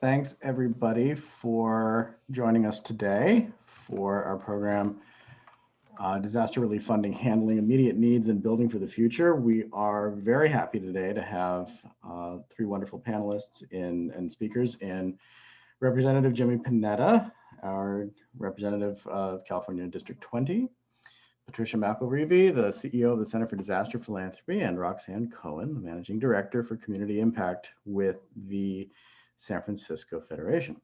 thanks everybody for joining us today for our program, uh, Disaster Relief Funding, Handling Immediate Needs and Building for the Future. We are very happy today to have uh, three wonderful panelists in, and speakers in Representative Jimmy Panetta, our representative of California District 20, Patricia McIlreavy, the CEO of the Center for Disaster Philanthropy, and Roxanne Cohen, the Managing Director for Community Impact with the San Francisco Federation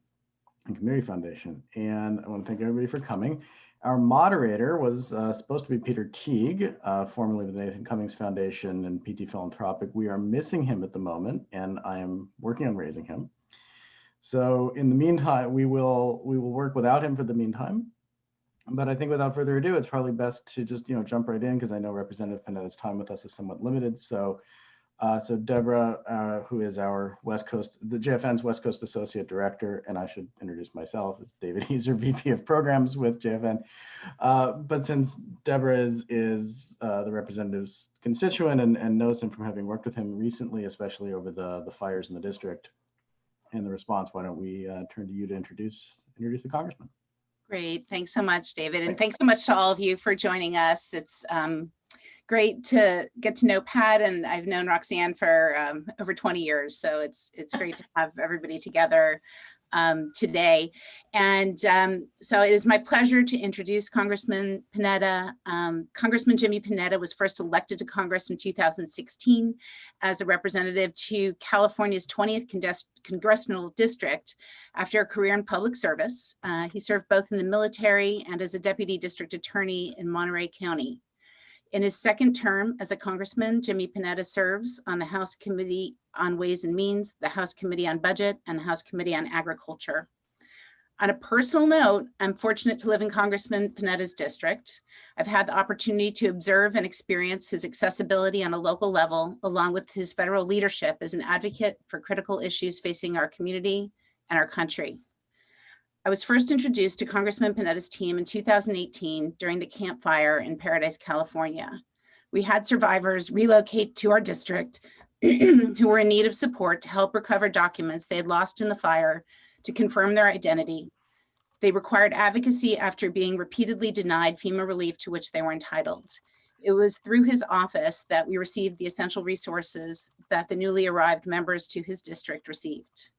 and Community Foundation. And I want to thank everybody for coming. Our moderator was uh, supposed to be Peter Teague, uh, formerly with the Nathan Cummings Foundation and PT Philanthropic. We are missing him at the moment, and I am working on raising him. So in the meantime, we will we will work without him for the meantime. But I think without further ado, it's probably best to just you know jump right in because I know Representative Panetta's time with us is somewhat limited. So uh, so Deborah, uh, who is our West Coast, the JFN's West Coast Associate Director, and I should introduce myself as David Heiser, VP of Programs with JFN. Uh, but since Deborah is, is uh, the representative's constituent and, and knows him from having worked with him recently, especially over the, the fires in the district and the response, why don't we uh, turn to you to introduce, introduce the Congressman. Great, thanks so much, David. And thanks so much to all of you for joining us. It's um, great to get to know Pat and I've known Roxanne for um, over 20 years. So it's it's great to have everybody together um, today. And um, so it is my pleasure to introduce Congressman Panetta. Um, Congressman Jimmy Panetta was first elected to Congress in 2016 as a representative to California's 20th Congressional District after a career in public service. Uh, he served both in the military and as a deputy district attorney in Monterey County. In his second term as a congressman, Jimmy Panetta serves on the House Committee on Ways and Means, the House Committee on Budget, and the House Committee on Agriculture. On a personal note, I'm fortunate to live in Congressman Panetta's district. I've had the opportunity to observe and experience his accessibility on a local level, along with his federal leadership as an advocate for critical issues facing our community and our country. I was first introduced to Congressman Panetta's team in 2018 during the Camp Fire in Paradise, California. We had survivors relocate to our district who were in need of support to help recover documents they had lost in the fire to confirm their identity. They required advocacy after being repeatedly denied FEMA relief to which they were entitled. It was through his office that we received the essential resources that the newly arrived members to his district received.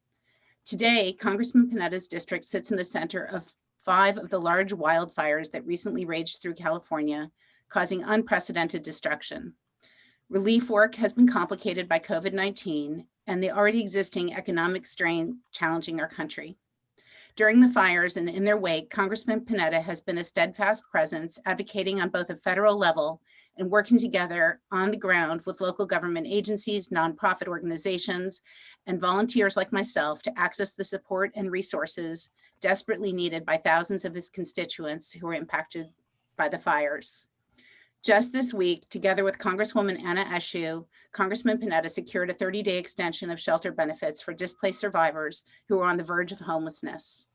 Today, Congressman Panetta's district sits in the center of five of the large wildfires that recently raged through California, causing unprecedented destruction. Relief work has been complicated by COVID-19 and the already existing economic strain challenging our country. During the fires and in their wake, Congressman Panetta has been a steadfast presence advocating on both a federal level and working together on the ground with local government agencies, nonprofit organizations, and volunteers like myself to access the support and resources desperately needed by thousands of his constituents who were impacted by the fires. Just this week, together with Congresswoman Anna Eshoo, Congressman Panetta secured a 30-day extension of shelter benefits for displaced survivors who are on the verge of homelessness.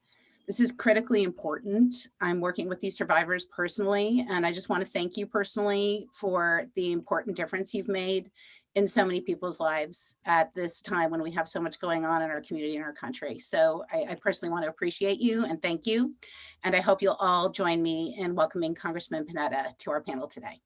This is critically important. I'm working with these survivors personally, and I just want to thank you personally for the important difference you've made in so many people's lives at this time when we have so much going on in our community and our country. So I, I personally want to appreciate you and thank you. And I hope you'll all join me in welcoming Congressman Panetta to our panel today.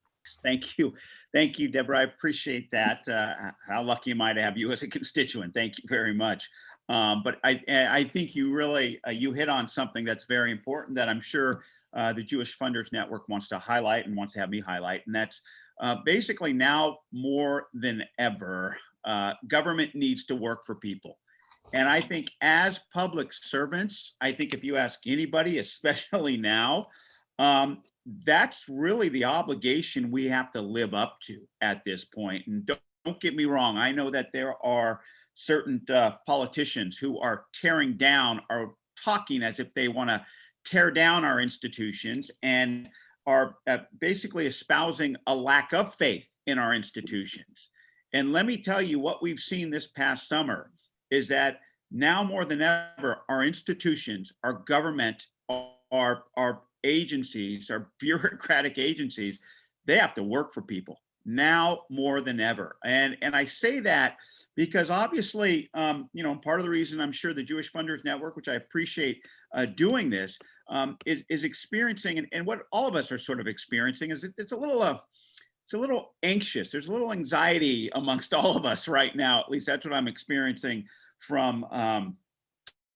Thank you. Thank you, Deborah. I appreciate that. Uh, how lucky am I to have you as a constituent? Thank you very much. Um, but I, I think you really, uh, you hit on something that's very important that I'm sure uh, the Jewish Funders Network wants to highlight and wants to have me highlight. And that's uh, basically now more than ever, uh, government needs to work for people. And I think as public servants, I think if you ask anybody, especially now, um, that's really the obligation we have to live up to at this point. And don't, don't get me wrong, I know that there are certain uh, politicians who are tearing down, are talking as if they want to tear down our institutions and are uh, basically espousing a lack of faith in our institutions. And let me tell you what we've seen this past summer is that now more than ever, our institutions, our government, our, our agencies, our bureaucratic agencies, they have to work for people. Now more than ever. And, and I say that because obviously, um, you know, part of the reason I'm sure the Jewish Funders Network, which I appreciate uh, doing this, um, is, is experiencing, and, and what all of us are sort of experiencing is it, it's a little, uh, it's a little anxious. There's a little anxiety amongst all of us right now. At least that's what I'm experiencing from um,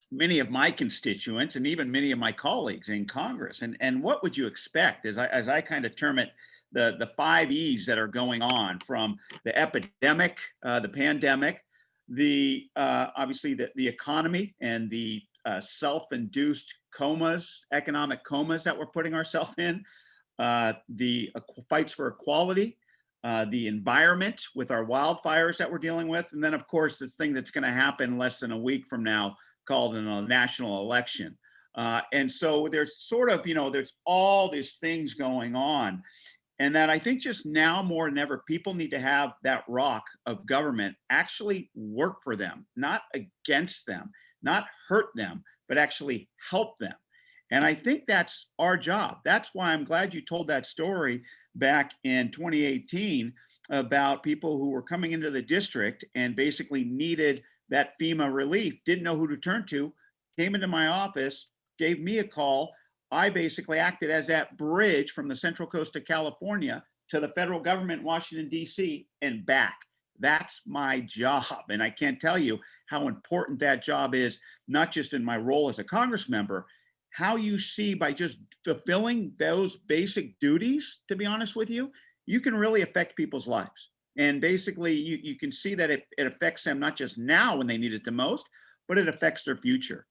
many of my constituents and even many of my colleagues in Congress. And, and what would you expect as I, as I kind of term it, the, the five E's that are going on from the epidemic, uh, the pandemic, the uh, obviously the, the economy and the uh, self-induced comas, economic comas that we're putting ourselves in, uh, the fights for equality, uh, the environment with our wildfires that we're dealing with, and then of course this thing that's going to happen less than a week from now called a national election. Uh, and so there's sort of, you know, there's all these things going on. And that I think just now more than ever, people need to have that rock of government actually work for them, not against them, not hurt them, but actually help them. And I think that's our job. That's why I'm glad you told that story back in 2018 about people who were coming into the district and basically needed that FEMA relief, didn't know who to turn to, came into my office, gave me a call. I basically acted as that bridge from the Central Coast of California to the federal government, Washington, DC, and back. That's my job. And I can't tell you how important that job is, not just in my role as a Congress member, how you see by just fulfilling those basic duties, to be honest with you, you can really affect people's lives. And basically, you, you can see that it, it affects them not just now when they need it the most, but it affects their future.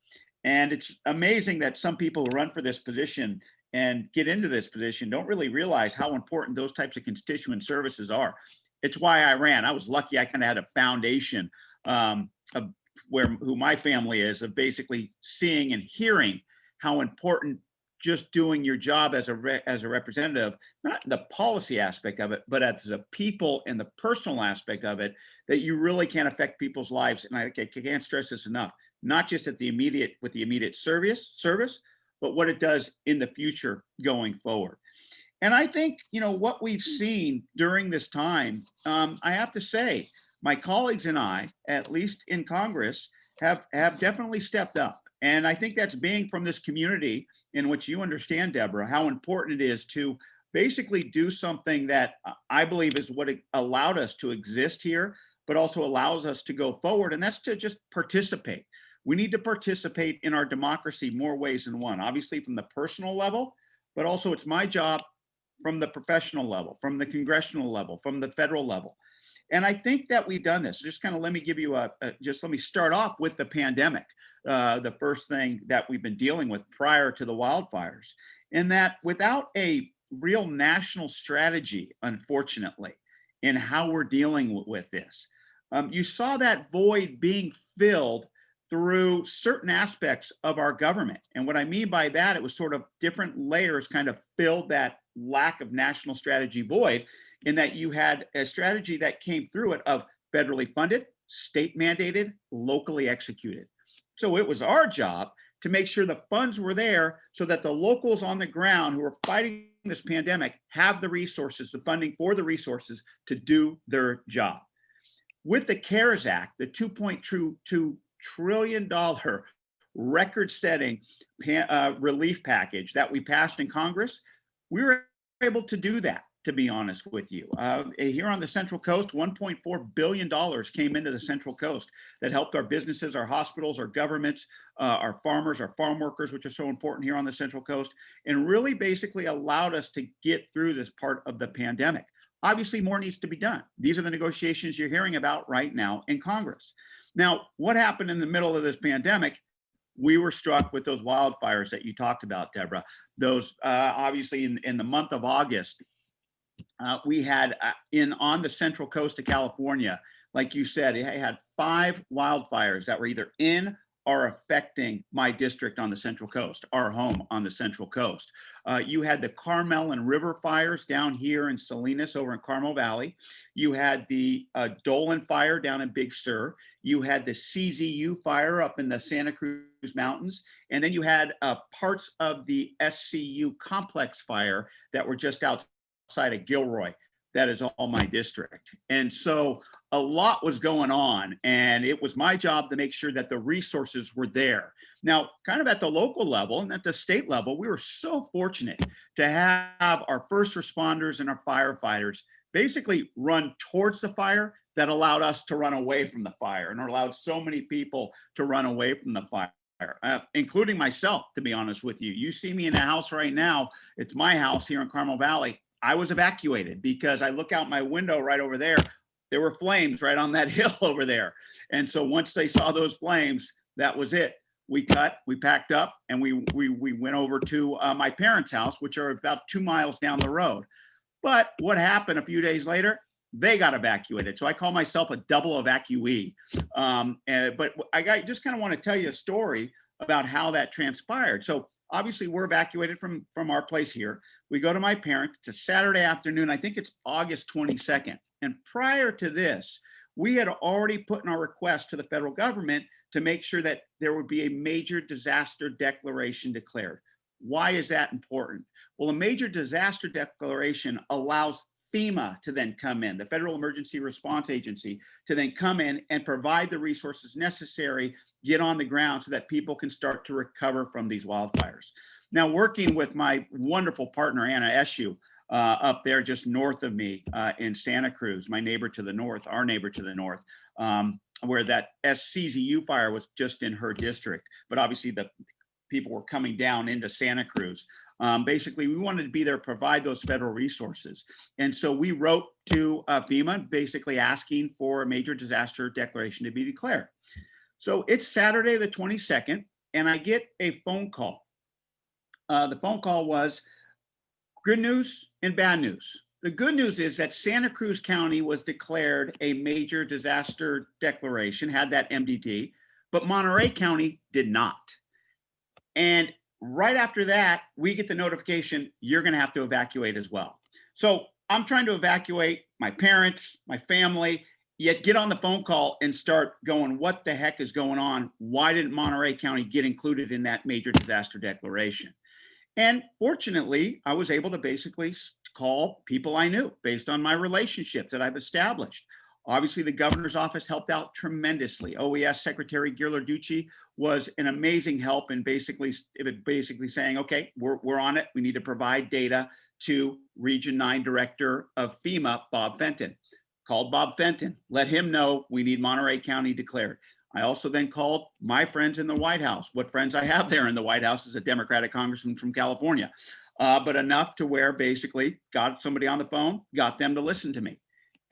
And it's amazing that some people who run for this position and get into this position don't really realize how important those types of constituent services are. It's why I ran. I was lucky I kind of had a foundation um, of where who my family is of basically seeing and hearing how important just doing your job as a re- as a representative, not the policy aspect of it, but as the people and the personal aspect of it, that you really can affect people's lives. And I, I can't stress this enough. Not just at the immediate with the immediate service service, but what it does in the future going forward. And I think you know what we've seen during this time. Um, I have to say, my colleagues and I, at least in Congress, have have definitely stepped up. And I think that's being from this community in which you understand, Deborah, how important it is to basically do something that I believe is what allowed us to exist here, but also allows us to go forward. And that's to just participate. We need to participate in our democracy more ways than one, obviously from the personal level, but also it's my job from the professional level, from the congressional level, from the federal level. And I think that we've done this. Just kind of let me give you a, a just let me start off with the pandemic, uh, the first thing that we've been dealing with prior to the wildfires. In that without a real national strategy, unfortunately, in how we're dealing with this, um, you saw that void being filled through certain aspects of our government. And what I mean by that, it was sort of different layers kind of filled that lack of national strategy void in that you had a strategy that came through it of federally funded, state mandated, locally executed. So it was our job to make sure the funds were there so that the locals on the ground who are fighting this pandemic have the resources, the funding for the resources to do their job. With the CARES Act, the 2.2 trillion dollar record-setting uh, relief package that we passed in Congress, we were able to do that to be honest with you. Uh, here on the Central Coast, $1.4 billion came into the Central Coast that helped our businesses, our hospitals, our governments, uh, our farmers, our farm workers, which are so important here on the Central Coast, and really basically allowed us to get through this part of the pandemic. Obviously, more needs to be done. These are the negotiations you're hearing about right now in Congress. Now, what happened in the middle of this pandemic? We were struck with those wildfires that you talked about, Deborah. Those uh, obviously in, in the month of August, uh, we had uh, in on the central coast of California, like you said, it had five wildfires that were either in or affecting my district on the central coast, our home on the central coast. Uh, you had the Carmel and River fires down here in Salinas over in Carmel Valley. You had the uh, Dolan fire down in Big Sur. You had the CZU fire up in the Santa Cruz Mountains. And then you had uh, parts of the SCU complex fire that were just outside of Gilroy. that is all my district. And so a lot was going on and it was my job to make sure that the resources were there. Now, kind of at the local level and at the state level, we were so fortunate to have our first responders and our firefighters basically run towards the fire that allowed us to run away from the fire and allowed so many people to run away from the fire. Uh, including myself, to be honest with you. You see me in a house right now. It's my house here in Carmel Valley. I was evacuated because I look out my window right over there. There were flames right on that hill over there. And so once they saw those flames, that was it. We cut, we packed up, and we we we went over to uh, my parents' house, which are about two miles down the road. But what happened a few days later? They got evacuated. So I call myself a double evacuee. Um, and, but I got, just kind of want to tell you a story about how that transpired. So obviously we're evacuated from from our place here. We go to my parents. It's a Saturday afternoon. I think it's August 22nd. And prior to this, we had already put in our request to the federal government to make sure that there would be a major disaster declaration declared. Why is that important? Well, a major disaster declaration allows FEMA to then come in, the Federal Emergency Response Agency, to then come in and provide the resources necessary, get on the ground so that people can start to recover from these wildfires. Now, working with my wonderful partner, Anna Eshoo, uh, up there just north of me uh, in Santa Cruz, my neighbor to the north, our neighbor to the north, um, where that SCZU fire was just in her district. But obviously the people were coming down into Santa Cruz. Um, basically, we wanted to be there, provide those federal resources. And so we wrote to uh, FEMA, basically asking for a major disaster declaration to be declared. So it's Saturday, the 22nd, and I get a phone call. Uh, the phone call was good news and bad news. The good news is that Santa Cruz County was declared a major disaster declaration, had that MDD, but Monterey County did not. And right after that, we get the notification, you're gonna have to evacuate as well. So I'm trying to evacuate my parents, my family, yet get on the phone call and start going, what the heck is going on? Why didn't Monterey County get included in that major disaster declaration? And fortunately, I was able to basically call people I knew based on my relationships that I've established. Obviously, the governor's office helped out tremendously. OES Secretary Ghilarducci was an amazing help in basically, basically saying, okay, we're, we're on it. We need to provide data to Region 9 Director of FEMA, Bob Fenton. Called Bob Fenton, let him know we need Monterey County declared. I also then called my friends in the White House. What friends I have there in the White House is a Democratic congressman from California, uh, but enough to where basically got somebody on the phone, got them to listen to me.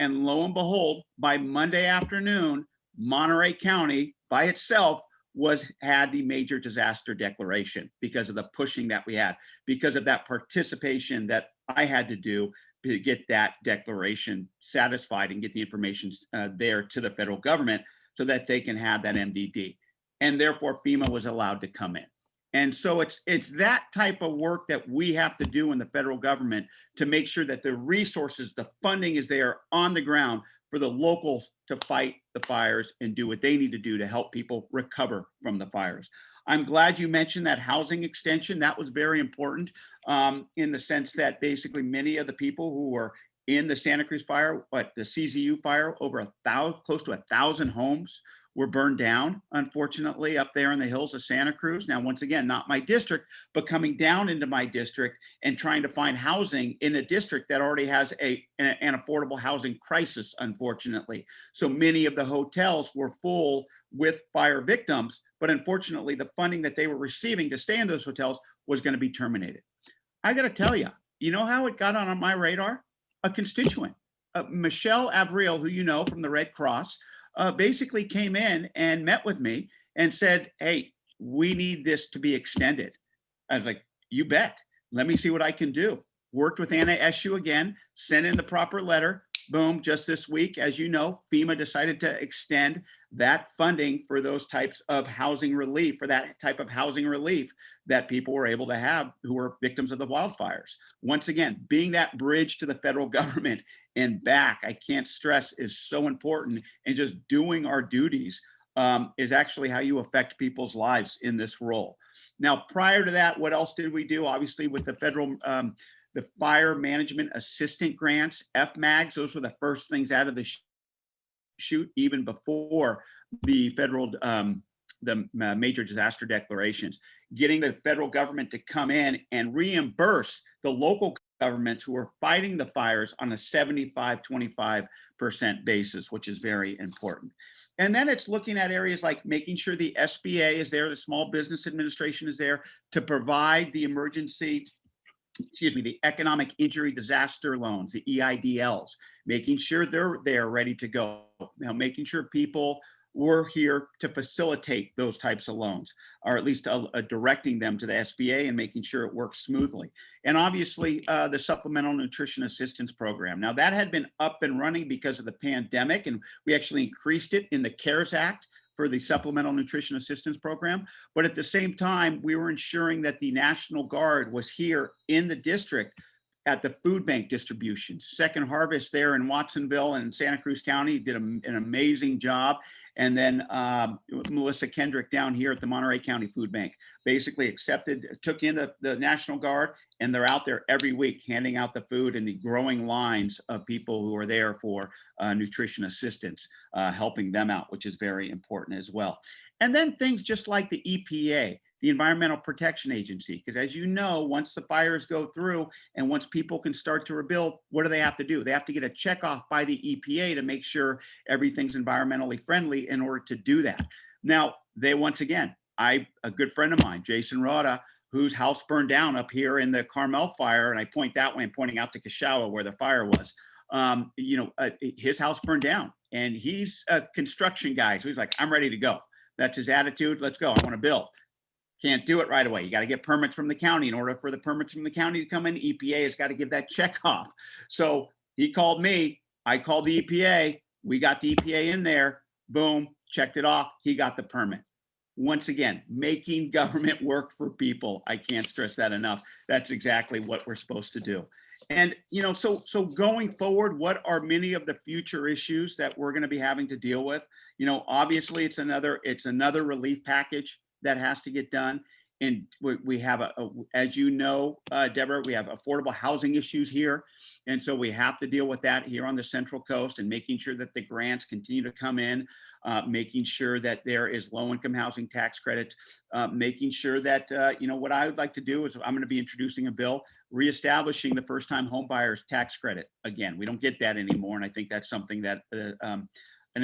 And lo and behold, by Monday afternoon, Monterey County by itself was had the major disaster declaration because of the pushing that we had, because of that participation that I had to do to get that declaration satisfied and get the information uh, there to the federal government so that they can have that MDD. And therefore FEMA was allowed to come in. And so it's it's that type of work that we have to do in the federal government to make sure that the resources, the funding is there on the ground for the locals to fight the fires and do what they need to do to help people recover from the fires. I'm glad you mentioned that housing extension. That was very important um, in the sense that basically many of the people who were in the Santa Cruz fire, what the CZU fire, over a thousand, close to a thousand homes were burned down, unfortunately, up there in the hills of Santa Cruz. Now, once again, not my district, but coming down into my district and trying to find housing in a district that already has a, an affordable housing crisis, unfortunately. So many of the hotels were full with fire victims, but unfortunately, the funding that they were receiving to stay in those hotels was going to be terminated. I got to tell you, you know how it got on my radar? A constituent, uh, Michelle Avril, who you know from the Red Cross, uh, basically came in and met with me and said, hey, we need this to be extended. I was like, you bet. Let me see what I can do. Worked with Anna Eshoo again, sent in the proper letter. Boom, just this week, as you know, FEMA decided to extend that funding for those types of housing relief, for that type of housing relief that people were able to have who were victims of the wildfires. Once again, being that bridge to the federal government and back, I can't stress is so important and just doing our duties um, is actually how you affect people's lives in this role. Now, prior to that, what else did we do? Obviously with the federal, um, the fire management assistant grants, FMAGs, those were the first things out of the sh- chute even before the federal, um, the uh, major disaster declarations, getting the federal government to come in and reimburse the local governments who are fighting the fires on a 75, 25% basis, which is very important. And then it's looking at areas like making sure the SBA is there, the Small Business Administration is there to provide the emergency, excuse me, the economic injury disaster loans, the EIDLs, making sure they're there ready to go. Now, making sure people were here to facilitate those types of loans, or at least uh, uh, directing them to the SBA and making sure it works smoothly. And obviously, uh, the Supplemental Nutrition Assistance Program. Now, that had been up and running because of the pandemic, and we actually increased it in the CARES Act for the Supplemental Nutrition Assistance Program. But at the same time, we were ensuring that the National Guard was here in the district at the food bank distribution. Second Harvest there in Watsonville and Santa Cruz County did a- an amazing job. And then um, Melissa Kendrick down here at the Monterey County Food Bank basically accepted, took in the, the National Guard, and they're out there every week handing out the food and the growing lines of people who are there for uh, nutrition assistance, uh, helping them out, which is very important as well. And then things just like the EPA, the Environmental Protection Agency, because as you know, once the fires go through and once people can start to rebuild, what do they have to do? They have to get a check off by the EPA to make sure everything's environmentally friendly in order to do that. Now, they once again, I a good friend of mine, Jason Rada, whose house burned down up here in the Carmel fire, and I point that way, I'm pointing out to Cachagua where the fire was. Um, you know, uh, his house burned down, and he's a construction guy, so he's like, I'm ready to go. That's his attitude. Let's go. I want to build. Can't do it right away. You got to get permits from the county. In order for the permits from the county to come in, EPA has got to give that check off. So he called me. I called the EPA. We got the EPA in there. Boom, checked it off. He got the permit. Once again, making government work for people. I can't stress that enough. That's exactly what we're supposed to do. And you know, so so going forward, what are many of the future issues that we're going to be having to deal with? You know, obviously, it's another it's another relief package that has to get done. And we, we have a, a- as you know, uh, Deborah, we have affordable housing issues here. And so we have to deal with that here on the Central Coast and making sure that the grants continue to come in, uh, making sure that there is low income housing tax credits, uh, making sure that, uh, you know, what I would like to do is I'm going to be introducing a bill reestablishing the first time home buyers tax credit. Again, we don't get that anymore. And I think that's something that, uh, um,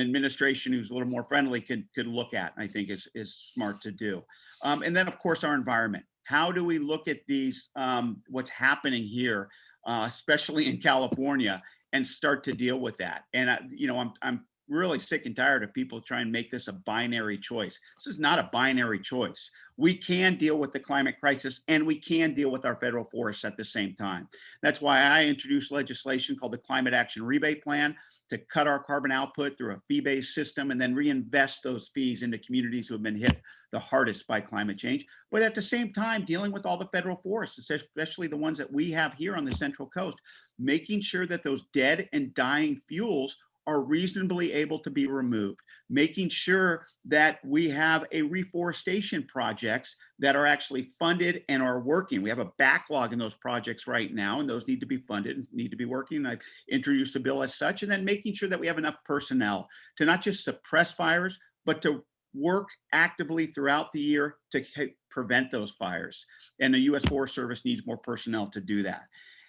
an administration who's a little more friendly could could look at. I think is is smart to do. Um, and then of course our environment. How do we look at these um, what's happening here, uh, especially in California, and start to deal with that? And I, you know, I'm I'm really sick and tired of people trying to make this a binary choice. This is not a binary choice. We can deal with the climate crisis and we can deal with our federal forests at the same time. That's why I introduced legislation called the Climate Action Rebate Plan to cut our carbon output through a fee-based system and then reinvest those fees into communities who have been hit the hardest by climate change. But at the same time, dealing with all the federal forests, especially the ones that we have here on the Central Coast, making sure that those dead and dying fuels are reasonably able to be removed, making sure that we have a reforestation projects that are actually funded and are working. We have a backlog in those projects right now, and those need to be funded, and need to be working. I've introduced a bill as such, and then making sure that we have enough personnel to not just suppress fires, but to work actively throughout the year to prevent those fires. And the U.S. Forest Service needs more personnel to do that.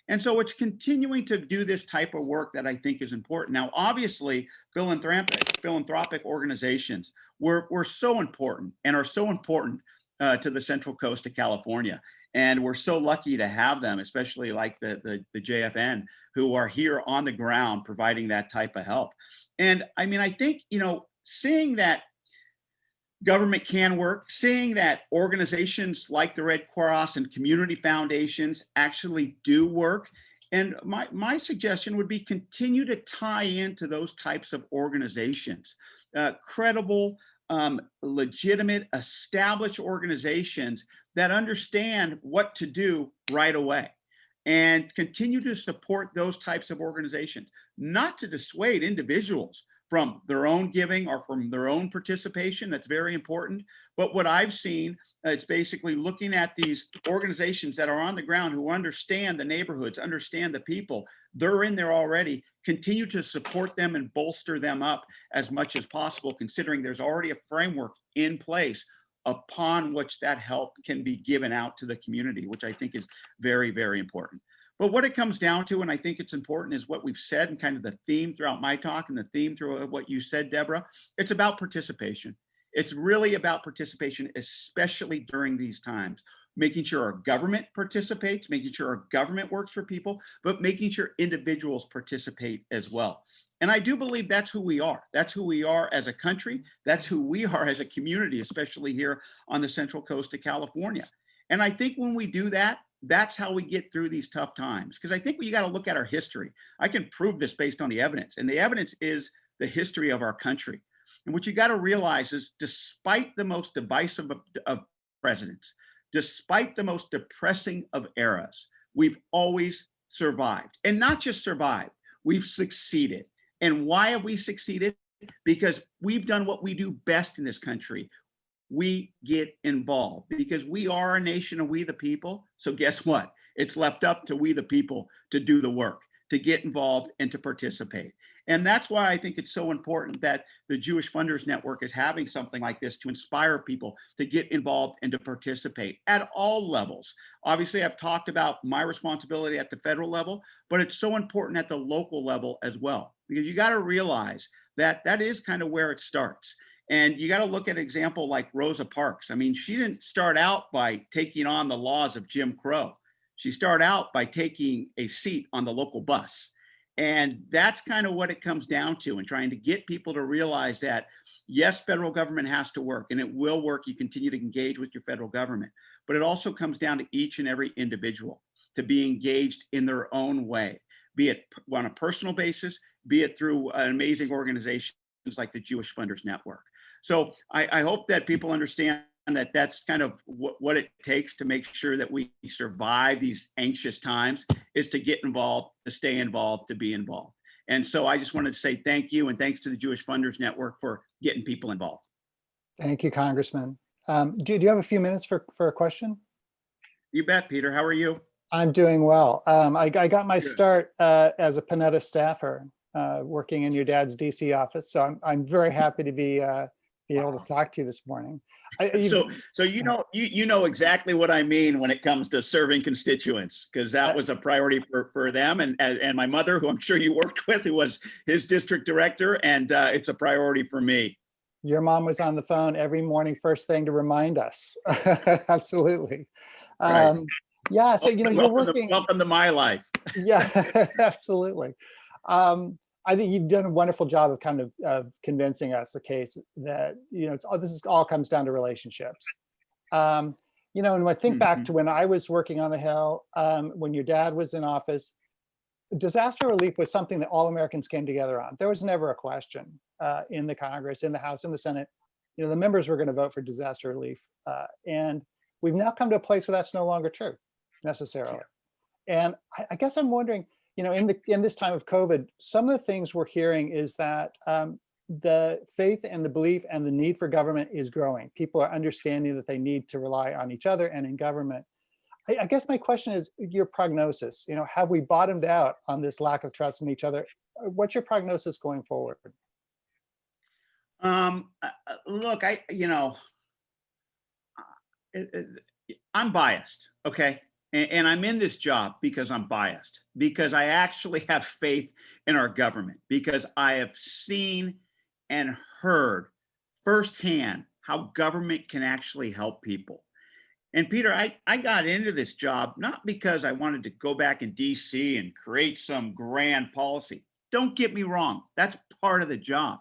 And so it's continuing to do this type of work that I think is important. Now, obviously, philanthropic, philanthropic organizations were, were so important and are so important uh, to the Central Coast of California. And we're so lucky to have them, especially like the, the, the JFN, who are here on the ground providing that type of help. And I mean, I think, you know, seeing that government can work, seeing that organizations like the Red Cross and community foundations actually do work. And my, my suggestion would be continue to tie into those types of organizations, uh, credible, um, legitimate, established organizations that understand what to do right away. And continue to support those types of organizations, not to dissuade individuals from their own giving or from their own participation. That's very important. But what I've seen, uh, it's basically looking at these organizations that are on the ground who understand the neighborhoods, understand the people. They're in there already. Continue to support them and bolster them up as much as possible, considering there's already a framework in place upon which that help can be given out to the community, which I think is very, very important. But what it comes down to, and I think it's important, is what we've said and kind of the theme throughout my talk and the theme through uh, what you said, Deborah. It's about participation. It's really about participation, especially during these times. Making sure our government participates, making sure our government works for people, but making sure individuals participate as well. And I do believe that's who we are. That's who we are as a country. That's who we are as a community, especially here on the central coast of California. And I think when we do that, that's how we get through these tough times. Because I think we got to look at our history. I can prove this based on the evidence. And the evidence is the history of our country. And what you got to realize is despite the most divisive of, of presidents, despite the most depressing of eras, we've always survived. And not just survived, we've succeeded. And why have we succeeded? Because we've done what we do best in this country. We get involved because we are a nation of we the people. So guess what? It's left up to we the people to do the work, to get involved and to participate. And that's why I think it's so important that the Jewish Funders Network is having something like this to inspire people to get involved and to participate at all levels. Obviously, I've talked about my responsibility at the federal level, but it's so important at the local level as well. Because you got to realize that that is kind of where it starts. And you got to look at an example like Rosa Parks. I mean, she didn't start out by taking on the laws of Jim Crow. She started out by taking a seat on the local bus. And that's kind of what it comes down to and trying to get people to realize that, yes, federal government has to work and it will work. You continue to engage with your federal government, but it also comes down to each and every individual to be engaged in their own way, be it on a personal basis, be it through an amazing organizations like the Jewish Funders Network. So I, I hope that people understand that that's kind of what, what it takes to make sure that we survive these anxious times is to get involved, to stay involved, to be involved. And so I just wanted to say thank you and thanks to the Jewish Funders Network for getting people involved. Thank you, Congressman. Um, do, do you have a few minutes for, for a question? You bet, Peter. How are you? I'm doing well. Um, I, I got my Good. start uh, as a Panetta staffer, uh, working in your dad's DC office. So I'm, I'm very happy to be, uh, be able to talk to you this morning. I- So, so you know, you, you know exactly what I mean when it comes to serving constituents, because that was a priority for, for them and, and my mother, who I'm sure you worked with, who was his district director, and uh, it's a priority for me. Your mom was on the phone every morning, first thing to remind us. Absolutely. Right. Um, yeah, so you know, you're Welcome to- working. Welcome to my life. Yeah, absolutely. Um, I think you've done a wonderful job of kind of, of convincing us the case that, you know, it's all, this is all comes down to relationships. Um, you know, and when I think back Mhm. to when I was working on the Hill, um, when your dad was in office, disaster relief was something that all Americans came together on. There was never a question uh, in the Congress, in the House, in the Senate. You know, the members were going to vote for disaster relief. Uh, and we've now come to a place where that's no longer true necessarily. And I, I guess I'm wondering, you know, in the in this time of COVID, some of the things we're hearing is that um, the faith and the belief and the need for government is growing. People are understanding that they need to rely on each other and in government. I, I guess my question is your prognosis. You know, have we bottomed out on this lack of trust in each other? Uh, What's your prognosis going forward? Um, uh, uh, look, I, you know, I'm biased, okay? And, and I'm in this job because I'm biased, because I actually have faith in our government, because I have seen and heard firsthand how government can actually help people. And Peter, I, I got into this job not because I wanted to go back in DC and create some grand policy. Don't get me wrong, that's part of the job.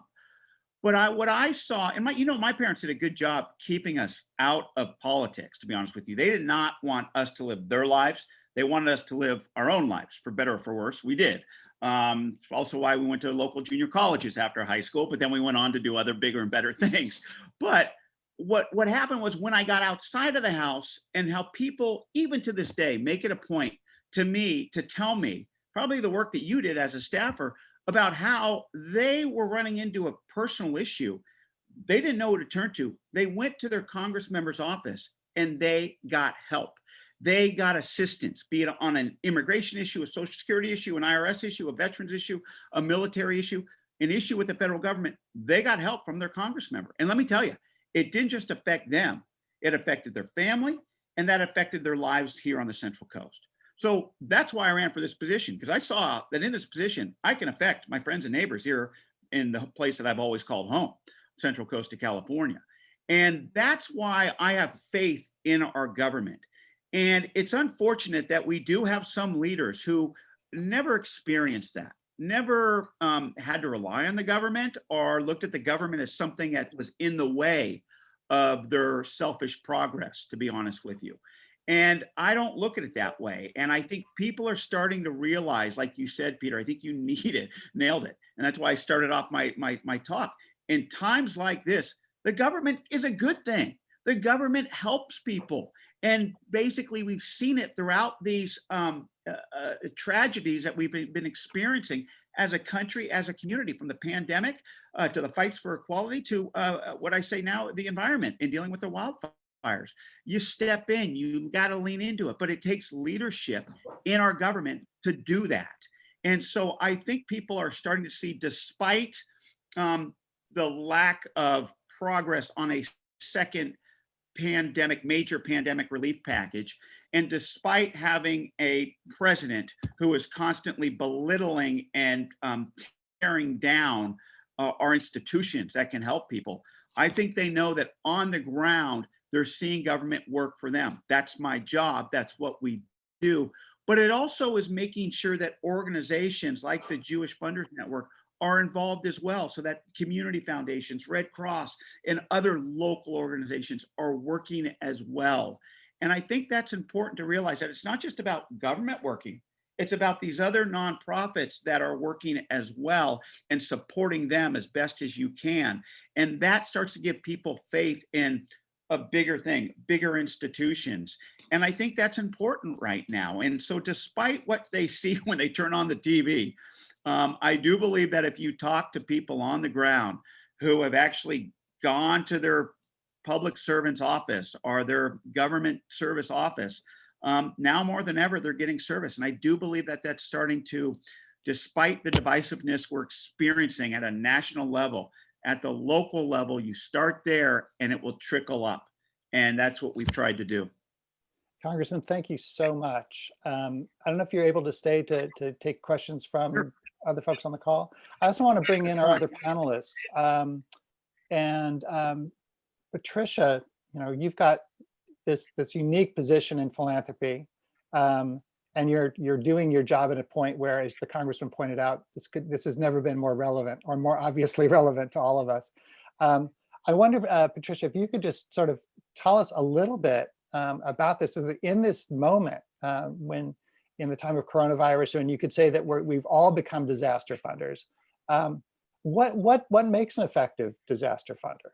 But I, what I saw, and my, you know, my parents did a good job keeping us out of politics, to be honest with you. They did not want us to live their lives. They wanted us to live our own lives, for better or for worse. We did. Um, also why we went to local junior colleges after high school, but then we went on to do other bigger and better things. But what, what happened was when I got outside of the house and how people, even to this day, make it a point to me to tell me, probably the work that you did as a staffer, about how they were running into a personal issue. They didn't know who to turn to. They went to their Congress member's office and they got help. They got assistance, be it on an immigration issue, a social security issue, an IRS issue, a veterans issue, a military issue, an issue with the federal government. They got help from their Congress member. And let me tell you, it didn't just affect them. It affected their family and that affected their lives here on the Central Coast. So that's why I ran for this position because I saw that in this position, I can affect my friends and neighbors here in the place that I've always called home, Central Coast of California. And that's why I have faith in our government. And it's unfortunate that we do have some leaders who never experienced that, never um, had to rely on the government or looked at the government as something that was in the way of their selfish progress, to be honest with you. And I don't look at it that way. And I think people are starting to realize, like you said, Peter, I think you need it, nailed it. And that's why I started off my, my, my talk. In times like this, the government is a good thing. The government helps people. And basically, we've seen it throughout these um, uh, uh, tragedies that we've been experiencing as a country, as a community, from the pandemic uh, to the fights for equality to uh, what I say now, the environment and dealing with the wildfires. You step in, you got to lean into it, but it takes leadership in our government to do that. And so I think people are starting to see, despite um, the lack of progress on a second pandemic, major pandemic relief package. And despite having a president who is constantly belittling and um, tearing down uh, our institutions that can help people, I think they know that on the ground, they're seeing government work for them. That's my job. That's what we do. But it also is making sure that organizations like the Jewish Funders Network are involved as well so that community foundations, Red Cross and other local organizations are working as well. And I think that's important to realize that it's not just about government working, it's about these other nonprofits that are working as well and supporting them as best as you can. And that starts to give people faith in a bigger thing, bigger institutions. And I think that's important right now. And so despite what they see when they turn on the TV, um, I do believe that if you talk to people on the ground who have actually gone to their public servant's office or their government service office, um, now more than ever, they're getting service. And I do believe that that's starting to, despite the divisiveness we're experiencing at a national level, at the local level, you start there and it will trickle up. And that's what we've tried to do. Congressman, thank you so much. Um, I don't know if you're able to stay to, to take questions from Sure. other folks on the call. I also want to bring in our other panelists. Um, and um, Patricia, you know, you've got this, this unique position in philanthropy. Um, and you're, you're doing your job at a point where, as the congressman pointed out, this could, this has never been more relevant or more obviously relevant to all of us. Um, I wonder, uh, Patricia, if you could just sort of tell us a little bit um, about this so in this moment uh, when in the time of coronavirus, and you could say that we're, we've all become disaster funders. Um, what, what, what makes an effective disaster funder?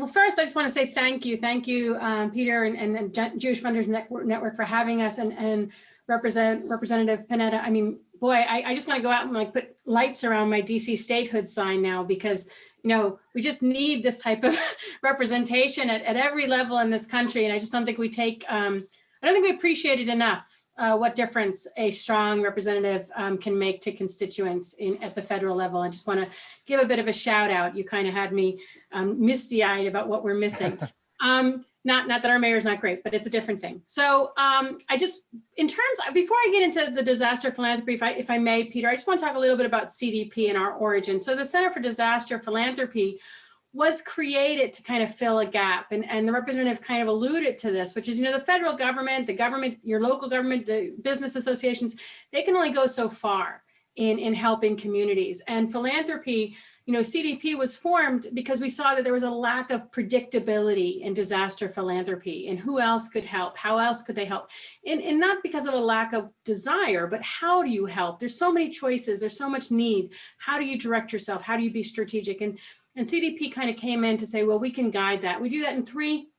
Well, first, I just want to say thank you. Thank you, um, Peter and, and Jewish Funders Network, Network for having us and, and represent Representative Panetta. I mean, boy, I, I just want to go out and like put lights around my DC statehood sign now because, you know, we just need this type of representation at, at every level in this country. And I just don't think we take, um, I don't think we appreciate it enough, uh, what difference a strong representative um, can make to constituents in, at the federal level. I just want to give a bit of a shout out. You kind of had me um, misty eyed about what we're missing. Um, not, not that our mayor is not great, but it's a different thing. So um, I just, in terms, before I get into the disaster philanthropy, if I, if I may, Peter, I just want to talk a little bit about CDP and our origin. So the Center for Disaster Philanthropy was created to kind of fill a gap. And, and the representative kind of alluded to this, which is, you know, the federal government, the government, your local government, the business associations, they can only go so far in, in helping communities. And philanthropy, you know, CDP was formed because we saw that there was a lack of predictability in disaster philanthropy and who else could help, how else could they help? And, and not because of a lack of desire, but how do you help? There's so many choices, there's so much need. How do you direct yourself? How do you be strategic? And, and CDP kind of came in to say, well, we can guide that. We do that in three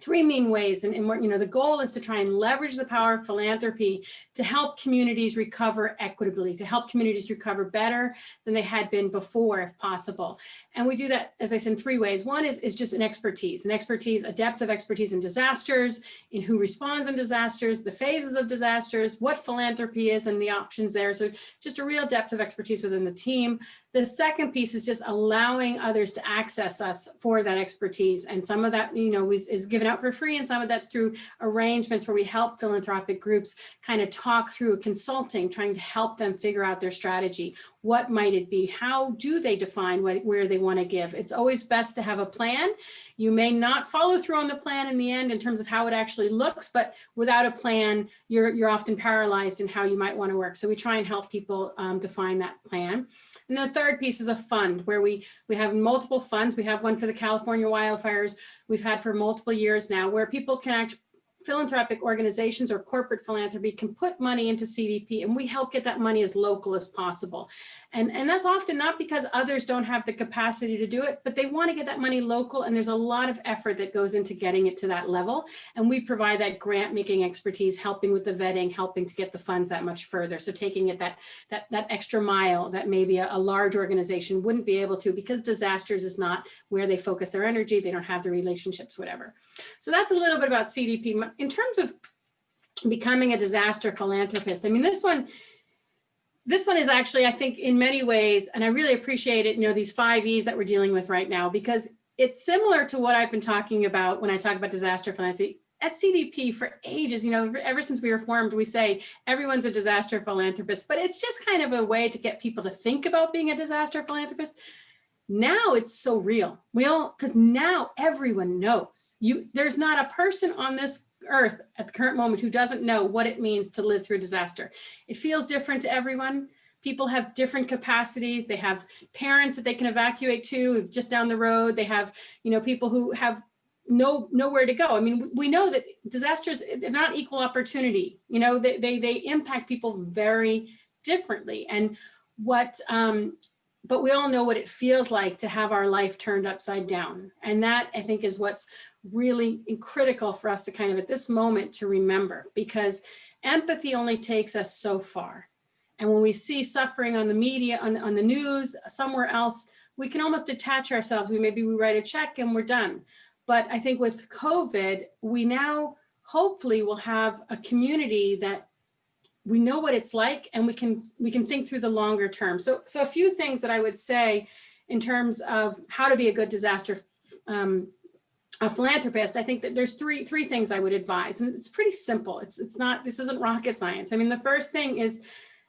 three main ways. And, and you know, the goal is to try and leverage the power of philanthropy to help communities recover equitably, to help communities recover better than they had been before, if possible. And we do that, as I said, in three ways. One is, is just an expertise, an expertise, a depth of expertise in disasters, in who responds in disasters, the phases of disasters, what philanthropy is and the options there. So just a real depth of expertise within the team. The second piece is just allowing others to access us for that expertise. And some of that, you know, is, is given out for free and some of that's through arrangements where we help philanthropic groups kind of talk through consulting, trying to help them figure out their strategy. What might it be? How do they define what, where they want to give? It's always best to have a plan. You may not follow through on the plan in the end in terms of how it actually looks, but without a plan, you're, you're often paralyzed in how you might want to work. So we try and help people um, define that plan. And the third piece is a fund where we, we have multiple funds. We have one for the California wildfires. We've had for multiple years now where people can act, philanthropic organizations or corporate philanthropy can put money into CDP and we help get that money as local as possible. And, and that's often not because others don't have the capacity to do it, but they want to get that money local and there's a lot of effort that goes into getting it to that level. And we provide that grant making expertise, helping with the vetting, helping to get the funds that much further. So taking it that, that, that extra mile that maybe a, a large organization wouldn't be able to because disasters is not where they focus their energy, they don't have the relationships, whatever. So that's a little bit about CDP. In terms of becoming a disaster philanthropist, I mean, this one, this one is actually, I think, in many ways, and I really appreciate it, you know, these five E's that we're dealing with right now, because it's similar to what I've been talking about when I talk about disaster philanthropy. At CDP for ages, you know, ever since we were formed, we say everyone's a disaster philanthropist, but it's just kind of a way to get people to think about being a disaster philanthropist. Now it's so real. We all, because now everyone knows. You, there's not a person on this earth at the current moment who doesn't know what it means to live through a disaster. It feels different to everyone. People have different capacities. They have parents that they can evacuate to just down the road. They have, you know, people who have no nowhere to go. I mean, we know that disasters, they're not equal opportunity. You know, they, they, they impact people very differently. And what, um, but we all know what it feels like to have our life turned upside down. And that I think is what's really critical for us to kind of at this moment to remember because empathy only takes us so far. And when we see suffering on the media, on, on the news, somewhere else, we can almost detach ourselves. We maybe we write a check and we're done. But I think with COVID, we now hopefully will have a community that we know what it's like and we can we can think through the longer term. So, so a few things that I would say in terms of how to be a good disaster um, a philanthropist, I think that there's three three things I would advise, and it's pretty simple. It's it's not this isn't rocket science. I mean, the first thing is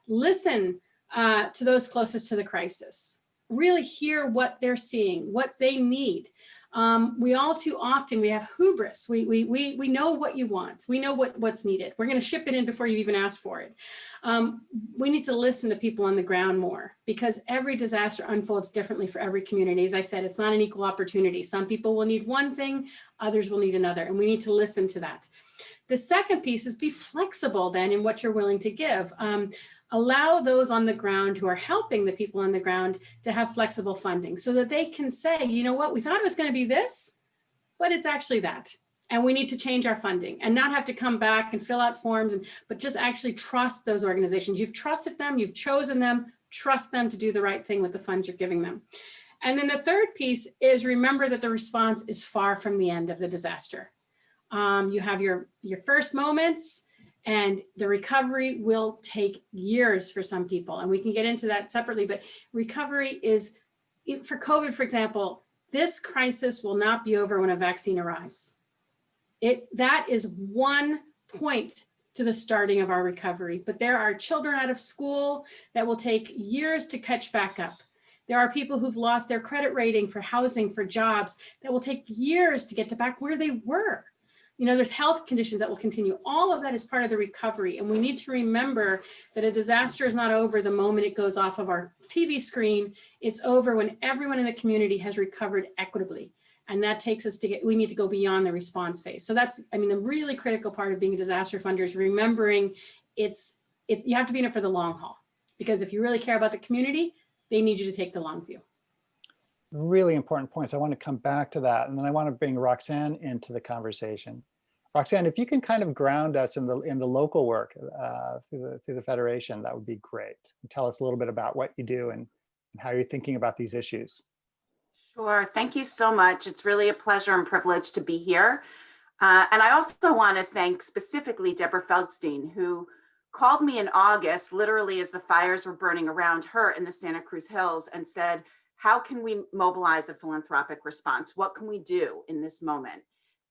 listen uh, to those closest to the crisis. Really hear what they're seeing, what they need. Um, we all too often, we have hubris. We, we, we, we know what you want. We know what, what's needed. We're going to ship it in before you even ask for it. Um, we need to listen to people on the ground more because every disaster unfolds differently for every community. As I said, it's not an equal opportunity. Some people will need one thing, others will need another, and we need to listen to that. The second piece is be flexible then in what you're willing to give. Um, allow those on the ground who are helping the people on the ground to have flexible funding so that they can say, you know what, we thought it was going to be this, but it's actually that. And we need to change our funding and not have to come back and fill out forms, and, but just actually trust those organizations. You've trusted them, you've chosen them, trust them to do the right thing with the funds you're giving them. And then the third piece is remember that the response is far from the end of the disaster. Um, you have your, your first moments, and the recovery will take years for some people. And we can get into that separately, but recovery is, for COVID, for example, this crisis will not be over when a vaccine arrives. It, that is one point to the starting of our recovery, but there are children out of school that will take years to catch back up. There are people who've lost their credit rating for housing, for jobs, that will take years to get to back where they were. You know, there's health conditions that will continue. All of that is part of the recovery. And we need to remember that a disaster is not over the moment it goes off of our TV screen. It's over when everyone in the community has recovered equitably. And that takes us to get, we need to go beyond the response phase. So that's, I mean, the really critical part of being a disaster funder is remembering it's, it's, you have to be in it for the long haul. Because if you really care about the community, they need you to take the long view. Really important points. I want to come back to that. And then I want to bring Roxanne into the conversation. Roxanne, if you can kind of ground us in the in the local work uh, through the through the Federation, that would be great. And tell us a little bit about what you do and, and how you're thinking about these issues. Sure. Thank you so much. It's really a pleasure and privilege to be here. Uh, and I also want to thank specifically Deborah Feldstein, who called me in August, literally as the fires were burning around her in the Santa Cruz Hills and said, how can we mobilize a philanthropic response? What can we do in this moment?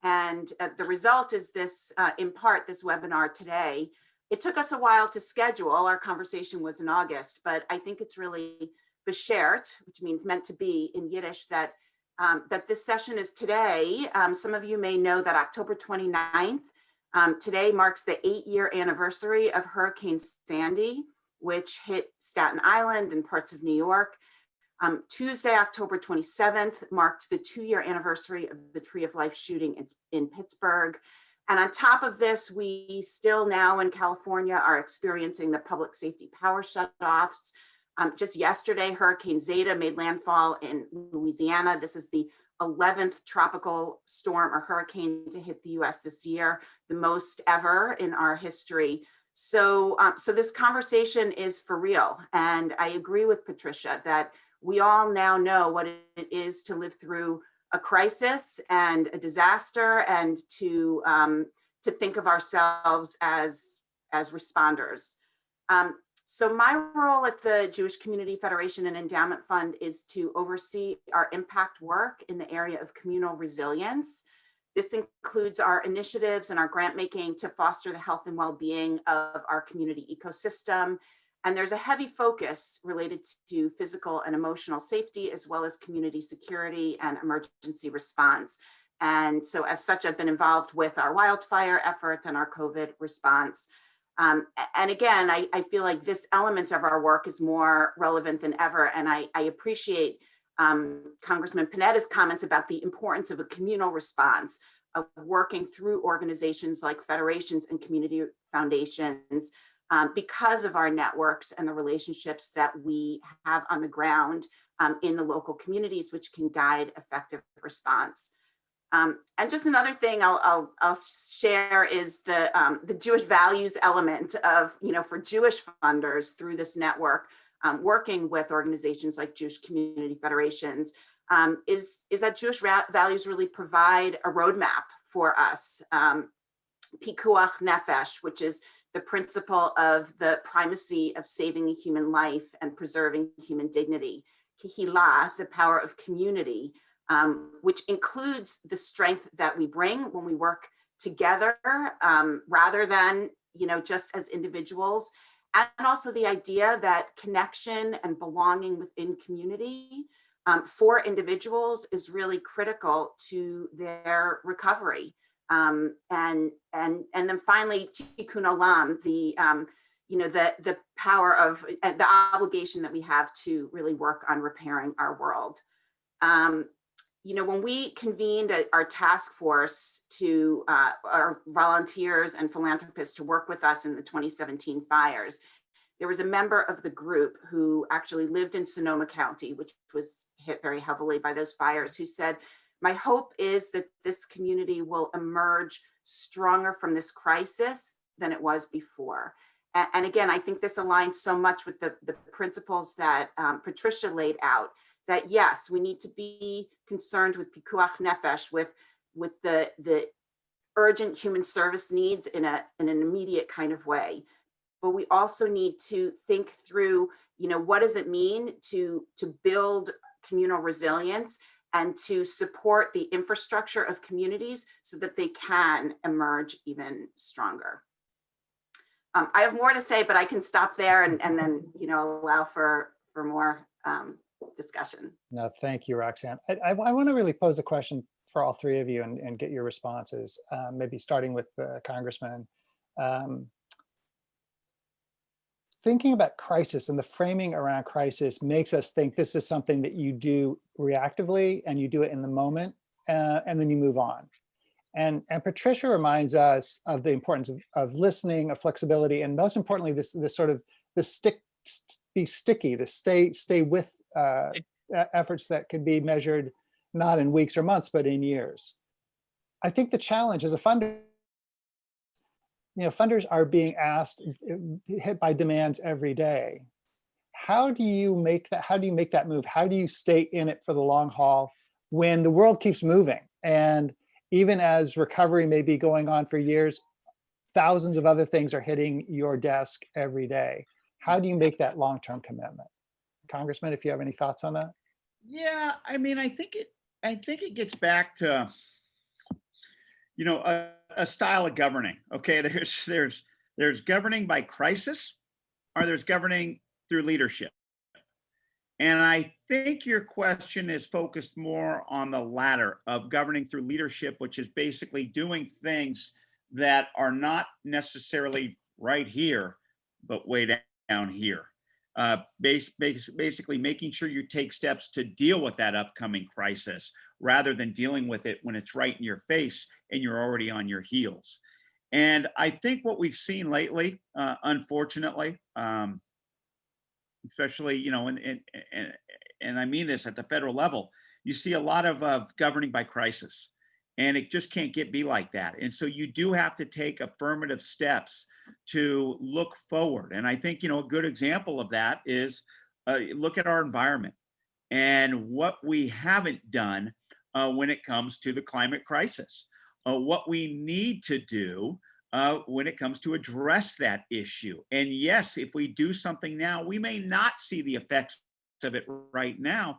And uh, the result is this, uh, in part, this webinar today. It took us a while to schedule. Our conversation was in August, but I think it's really beshert, which means meant to be in Yiddish, that um, that this session is today. Um, some of you may know that October 29th, um, today marks the eight year anniversary of Hurricane Sandy, which hit Staten Island and parts of New York. Um, Tuesday, October 27th marked the two year anniversary of the Tree of Life shooting in, in Pittsburgh. And on top of this, we still now in California are experiencing the public safety power shutoffs, um, just yesterday, Hurricane Zeta made landfall in Louisiana. This is the 11th tropical storm or hurricane to hit the US this year, the most ever in our history. So, um, so this conversation is for real. And I agree with Patricia that we all now know what it is to live through a crisis and a disaster and to, um, to think of ourselves as, as responders. Um, so my role at the Jewish Community Federation and Endowment Fund is to oversee our impact work in the area of communal resilience. This includes our initiatives and our grant making to foster the health and well-being of our community ecosystem. And there's a heavy focus related to physical and emotional safety, as well as community security and emergency response. And so as such, I've been involved with our wildfire efforts and our COVID response. Um, and again, I, I, feel like this element of our work is more relevant than ever. And I, I appreciate um, Congressman Panetta's comments about the importance of a communal response of working through organizations like federations and community foundations um, because of our networks and the relationships that we have on the ground um, in the local communities, which can guide effective response. Um, and just another thing I'll, I'll, I'll share is the, um, the Jewish values element of, you know, for Jewish funders through this network, um, working with organizations like Jewish community federations, um, is, is that Jewish values really provide a roadmap for us. Pikuach Nefesh, which is the principle of the primacy of saving a human life and preserving human dignity. Kehilla, the power of community, um, which includes the strength that we bring when we work together um, rather than, you know, just as individuals. And also the idea that connection and belonging within community um, for individuals is really critical to their recovery. Um, and, and, and then finally, tikkun olam, the, um, you know, the, the power of uh, the obligation that we have to really work on repairing our world. Um, you know, when we convened our task force to uh, our volunteers and philanthropists to work with us in the 2017 fires, there was a member of the group who actually lived in Sonoma County, which was hit very heavily by those fires, who said, my hope is that this community will emerge stronger from this crisis than it was before. And, and again, I think this aligns so much with the, the principles that um, Patricia laid out that yes, we need to be concerned with pikuach nefesh, with, with the, the urgent human service needs in, a, in an immediate kind of way. But we also need to think through, you know, what does it mean to, to build communal resilience and to support the infrastructure of communities so that they can emerge even stronger. Um, I have more to say, but I can stop there and, and then, you know, allow for, for more um, discussion. No, thank you, Roxanne. I, I, I want to really pose a question for all three of you and, and get your responses, um, maybe starting with the congressman. Um, thinking about crisis and the framing around crisis makes us think this is something that you do reactively and you do it in the moment uh, and then you move on. And, and Patricia reminds us of the importance of, of listening, of flexibility, and most importantly, this, this sort of, this stick, be sticky, to stay, stay with uh, efforts that can be measured not in weeks or months, but in years. I think the challenge as a funder, you know, funders are being asked, uh, hit by demands every day. How do you make that, how do you make that move? How do you stay in it for the long haul when the world keeps moving? And even as recovery may be going on for years, thousands of other things are hitting your desk every day. How do you make that long-term commitment? Congressman, if you have any thoughts on that? Yeah, I mean, I think it, I think it gets back to, you know, a, a style of governing. Okay, there's, there's, there's governing by crisis, or there's governing through leadership. And I think your question is focused more on the latter of governing through leadership, which is basically doing things that are not necessarily right here, but way down here. Uh, base, base, basically making sure you take steps to deal with that upcoming crisis rather than dealing with it when it's right in your face and you're already on your heels. And I think what we've seen lately, uh, unfortunately, um, especially, you know, and, and, and, and I mean this at the federal level, you see a lot of, of governing by crisis and it just can't get be like that. And so you do have to take affirmative steps to look forward. And I think, you know, a good example of that is uh, look at our environment and what we haven't done uh, when it comes to the climate crisis. Uh, what we need to do uh, when it comes to address that issue. And yes, if we do something now, we may not see the effects of it right now,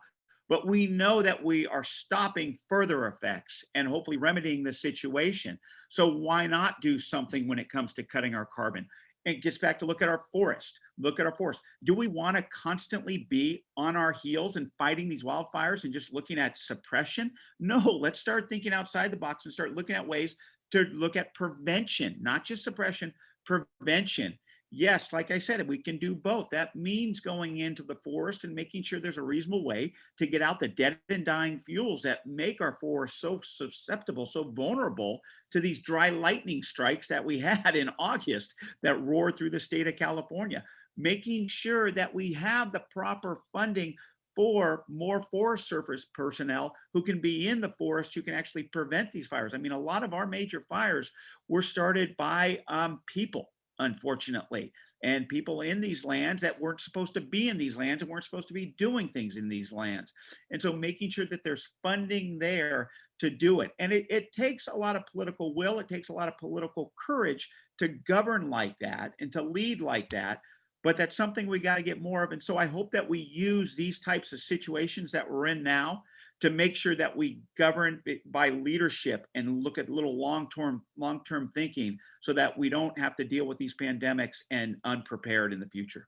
but we know that we are stopping further effects and hopefully remedying the situation. So why not do something when it comes to cutting our carbon? It gets back to look at our forest, look at our forest. Do we want to constantly be on our heels and fighting these wildfires and just looking at suppression? No, let's start thinking outside the box and start looking at ways to look at prevention, not just suppression, prevention. Yes, like I said, we can do both. That means going into the forest and making sure there's a reasonable way to get out the dead and dying fuels that make our forest so susceptible, so vulnerable to these dry lightning strikes that we had in August that roared through the state of California. Making sure that we have the proper funding for more Forest Service personnel who can be in the forest, who can actually prevent these fires. I mean, a lot of our major fires were started by um, people, unfortunately, and people in these lands that weren't supposed to be in these lands and weren't supposed to be doing things in these lands. And so making sure that there's funding there to do it. And it, it takes a lot of political will, it takes a lot of political courage to govern like that and to lead like that but that's something we got to get more of. And so I hope that we use these types of situations that we're in now to make sure that we govern by leadership and look at little long-term long-term thinking so that we don't have to deal with these pandemics and unprepared in the future.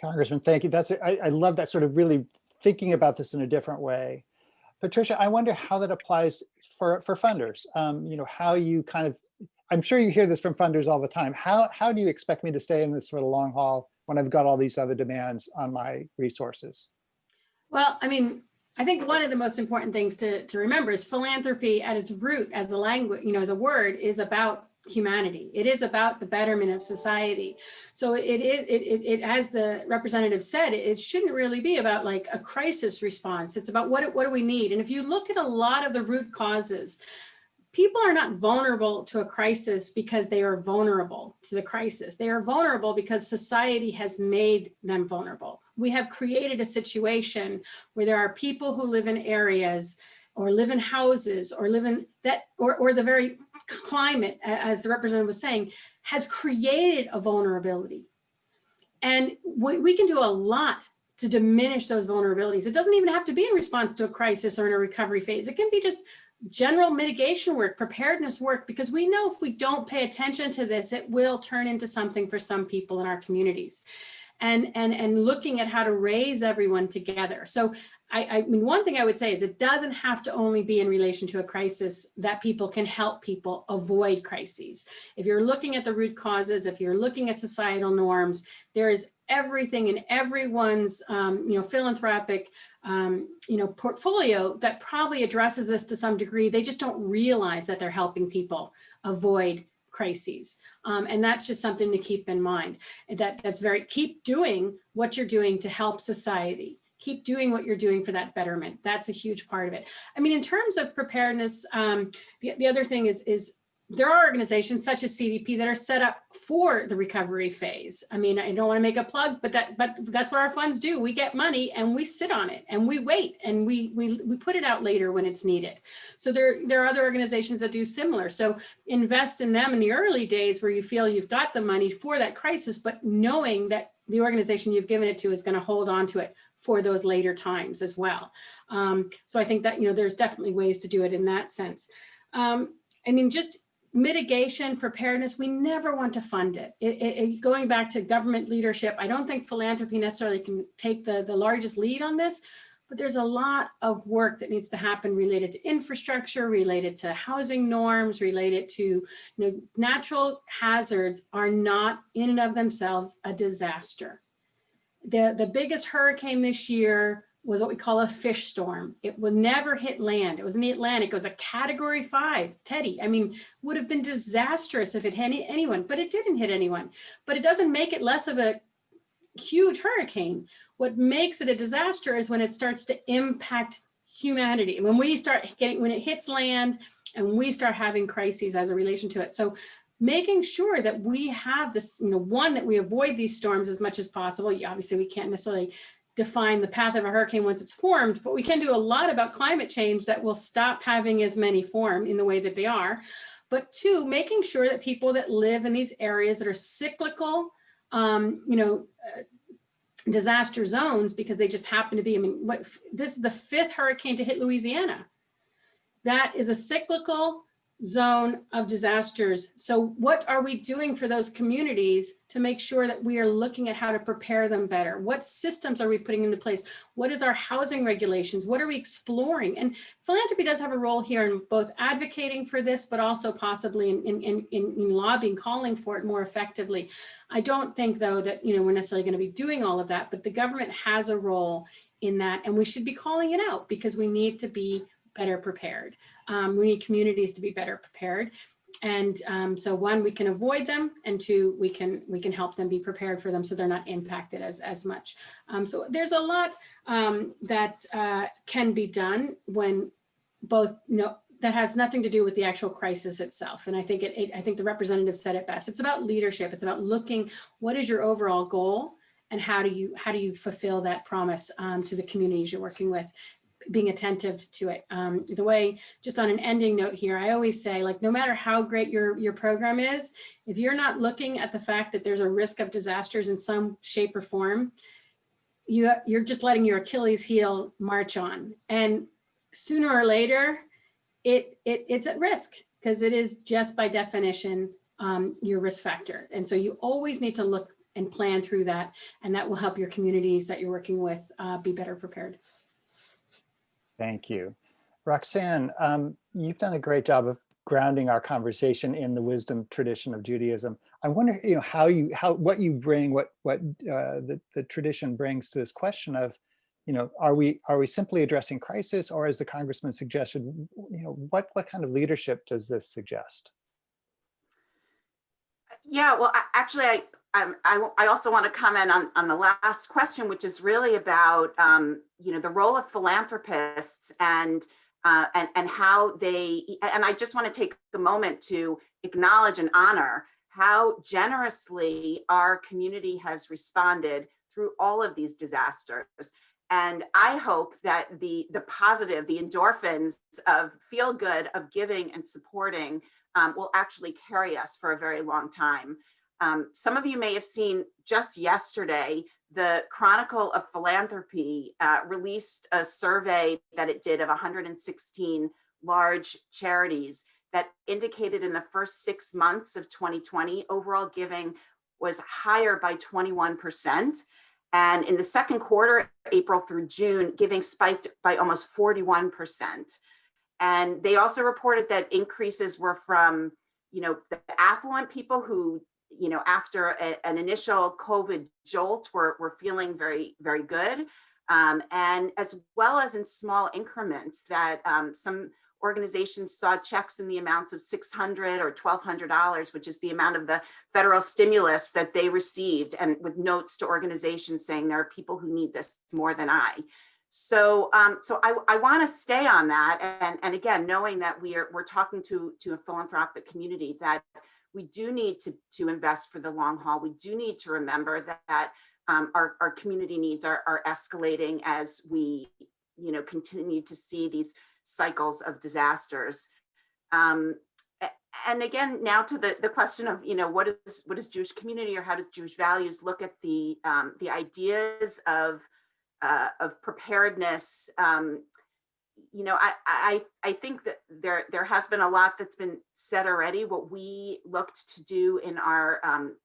Congressman, thank you. That's I, I love that sort of really thinking about this in a different way. Patricia, I wonder how that applies for, for funders. Um, you know, how you kind of I'm sure you hear this from funders all the time. How, how do you expect me to stay in this sort of long haul when I've got all these other demands on my resources? Well, I mean, I think one of the most important things to, to remember is philanthropy at its root as a language, you know, as a word is about humanity. It is about the betterment of society. So it is, it, it, it, as the representative said, it shouldn't really be about like a crisis response. It's about what, what do we need? And if you look at a lot of the root causes, people are not vulnerable to a crisis because they are vulnerable to the crisis. They are vulnerable because society has made them vulnerable. We have created a situation where there are people who live in areas or live in houses or live in that or, or the very climate, as the representative was saying, has created a vulnerability. And we, we can do a lot to diminish those vulnerabilities. It doesn't even have to be in response to a crisis or in a recovery phase. It can be just general mitigation work, preparedness work, because we know if we don't pay attention to this, it will turn into something for some people in our communities. And, and, and looking at how to raise everyone together. So I, I mean, one thing I would say is it doesn't have to only be in relation to a crisis that people can help people avoid crises. If you're looking at the root causes, if you're looking at societal norms, there is everything in everyone's, um, you know, philanthropic um, you know, portfolio that probably addresses this to some degree. They just don't realize that they're helping people avoid crises. Um, and that's just something to keep in mind that that's very, keep doing what you're doing to help society. keep doing what you're doing for that betterment. That's a huge part of it. I mean, in terms of preparedness, um, the, the other thing is, is there are organizations such as CDP that are set up for the recovery phase. I mean, I don't want to make a plug, but that but that's what our funds do. We get money and we sit on it and we wait and we we we put it out later when it's needed. So there there are other organizations that do similar. So invest in them in the early days where you feel you've got the money for that crisis, but knowing that the organization you've given it to is going to hold on to it for those later times as well. Um, so I think that you know there's definitely ways to do it in that sense. Um, I mean, just mitigation, preparedness, we never want to fund it. It, it, it. Going back to government leadership, I don't think philanthropy necessarily can take the, the largest lead on this, but there's a lot of work that needs to happen related to infrastructure, related to housing norms, related to you know, natural hazards are not in and of themselves a disaster. The, the biggest hurricane this year was what we call a fish storm. It would never hit land. It was in the Atlantic. It was a category five, Teddy. I mean, would have been disastrous if it hit any, anyone, but it didn't hit anyone. But it doesn't make it less of a huge hurricane. What makes it a disaster is when it starts to impact humanity. When we start getting, when it hits land and we start having crises as a relation to it. So making sure that we have this, you know, one, that we avoid these storms as much as possible. Obviously, we can't necessarily define the path of a hurricane once it's formed, but we can do a lot about climate change that will stop having as many form in the way that they are. But two, making sure that people that live in these areas that are cyclical, um, you know, uh, disaster zones, because they just happen to be, I mean, what, this is the fifth hurricane to hit Louisiana. That is a cyclical zone of disasters. So what are we doing for those communities to make sure that we are looking at how to prepare them better? What systems are we putting into place? What is our housing regulations? What are we exploring? And philanthropy does have a role here in both advocating for this, but also possibly in, in, in, in lobbying, calling for it more effectively. I don't think though that, you know, we're necessarily going to be doing all of that, but the government has a role in that and we should be calling it out because we need to be better prepared. Um, we need communities to be better prepared. And um, so one, we can avoid them and two, we can we can help them be prepared for them so they're not impacted as, as much. Um, so there's a lot um, that uh, can be done when both, you know, that has nothing to do with the actual crisis itself. And I think it, it I think the representative said it best. It's about leadership. It's about looking, what is your overall goal? and how do you how do you fulfill that promise um, to the communities you're working with being attentive to it. Um, the way, just on an ending note here, I always say, like, no matter how great your, your program is, if you're not looking at the fact that there's a risk of disasters in some shape or form, you, you're just letting your Achilles heel march on. And sooner or later, it, it it's at risk because it is just by definition um, your risk factor. And so you always need to look and plan through that, and that will help your communities that you're working with uh, be better prepared. Thank you. Roxanne, um, you've done a great job of grounding our conversation in the wisdom tradition of Judaism. I wonder, you know, how you, how, what you bring, what, what uh, the, the tradition brings to this question of, you know, are we, are we simply addressing crisis or as the congressman suggested, you know, what, what kind of leadership does this suggest? Yeah, well, actually, I, um, I, I, also want to comment on, on the last question, which is really about, um, you know, the role of philanthropists and, uh, and, and how they, and I just want to take a moment to acknowledge and honor how generously our community has responded through all of these disasters. And I hope that the, the positive, the endorphins of feel good, of giving and supporting um, will actually carry us for a very long time. Um, some of you may have seen just yesterday, the Chronicle of Philanthropy uh, released a survey that it did of 116 large charities that indicated in the first six months of 2020, overall giving was higher by 21%. And in the second quarter, April through June, giving spiked by almost 41%. And they also reported that increases were from, you know, the affluent people who you know, after a, an initial COVID jolt, we're, we're feeling very, very good. Um, and as well as in small increments that um, some organizations saw checks in the amounts of 600 or $1,200, which is the amount of the federal stimulus that they received and with notes to organizations saying there are people who need this more than I. So, um, so I, I want to stay on that. And, and again, knowing that we are, we're talking to, to a philanthropic community that we do need to, to invest for the long haul. We do need to remember that, that um, our, our community needs are, are escalating as we, you know, continue to see these cycles of disasters. Um, and again, now to the, the question of, you know, what is, what is Jewish community or how does Jewish values look at the, um, the ideas of, uh, of preparedness, um, you know, I, I, I think that there, there has been a lot that's been said already. What we looked to do in our um,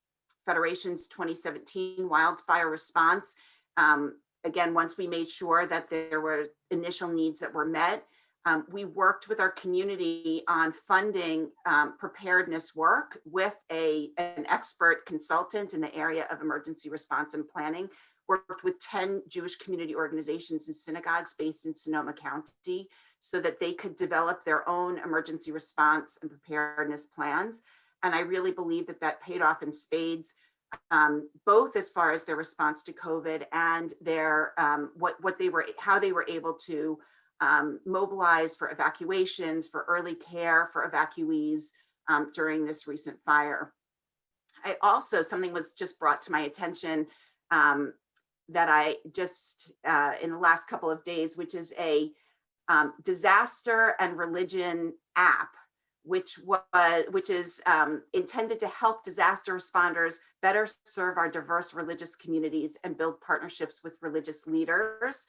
Federation's 2017 wildfire response, um, again, once we made sure that there were initial needs that were met, um, we worked with our community on funding um, preparedness work with a, an expert consultant in the area of emergency response and planning worked with 10 Jewish community organizations and synagogues based in Sonoma County so that they could develop their own emergency response and preparedness plans. And I really believe that that paid off in spades, um, both as far as their response to COVID and their um, what, what they were, how they were able to um, mobilize for evacuations, for early care for evacuees um, during this recent fire. I also, something was just brought to my attention um, that I just uh, in the last couple of days, which is a um, disaster and religion app, which was which is um, intended to help disaster responders better serve our diverse religious communities and build partnerships with religious leaders.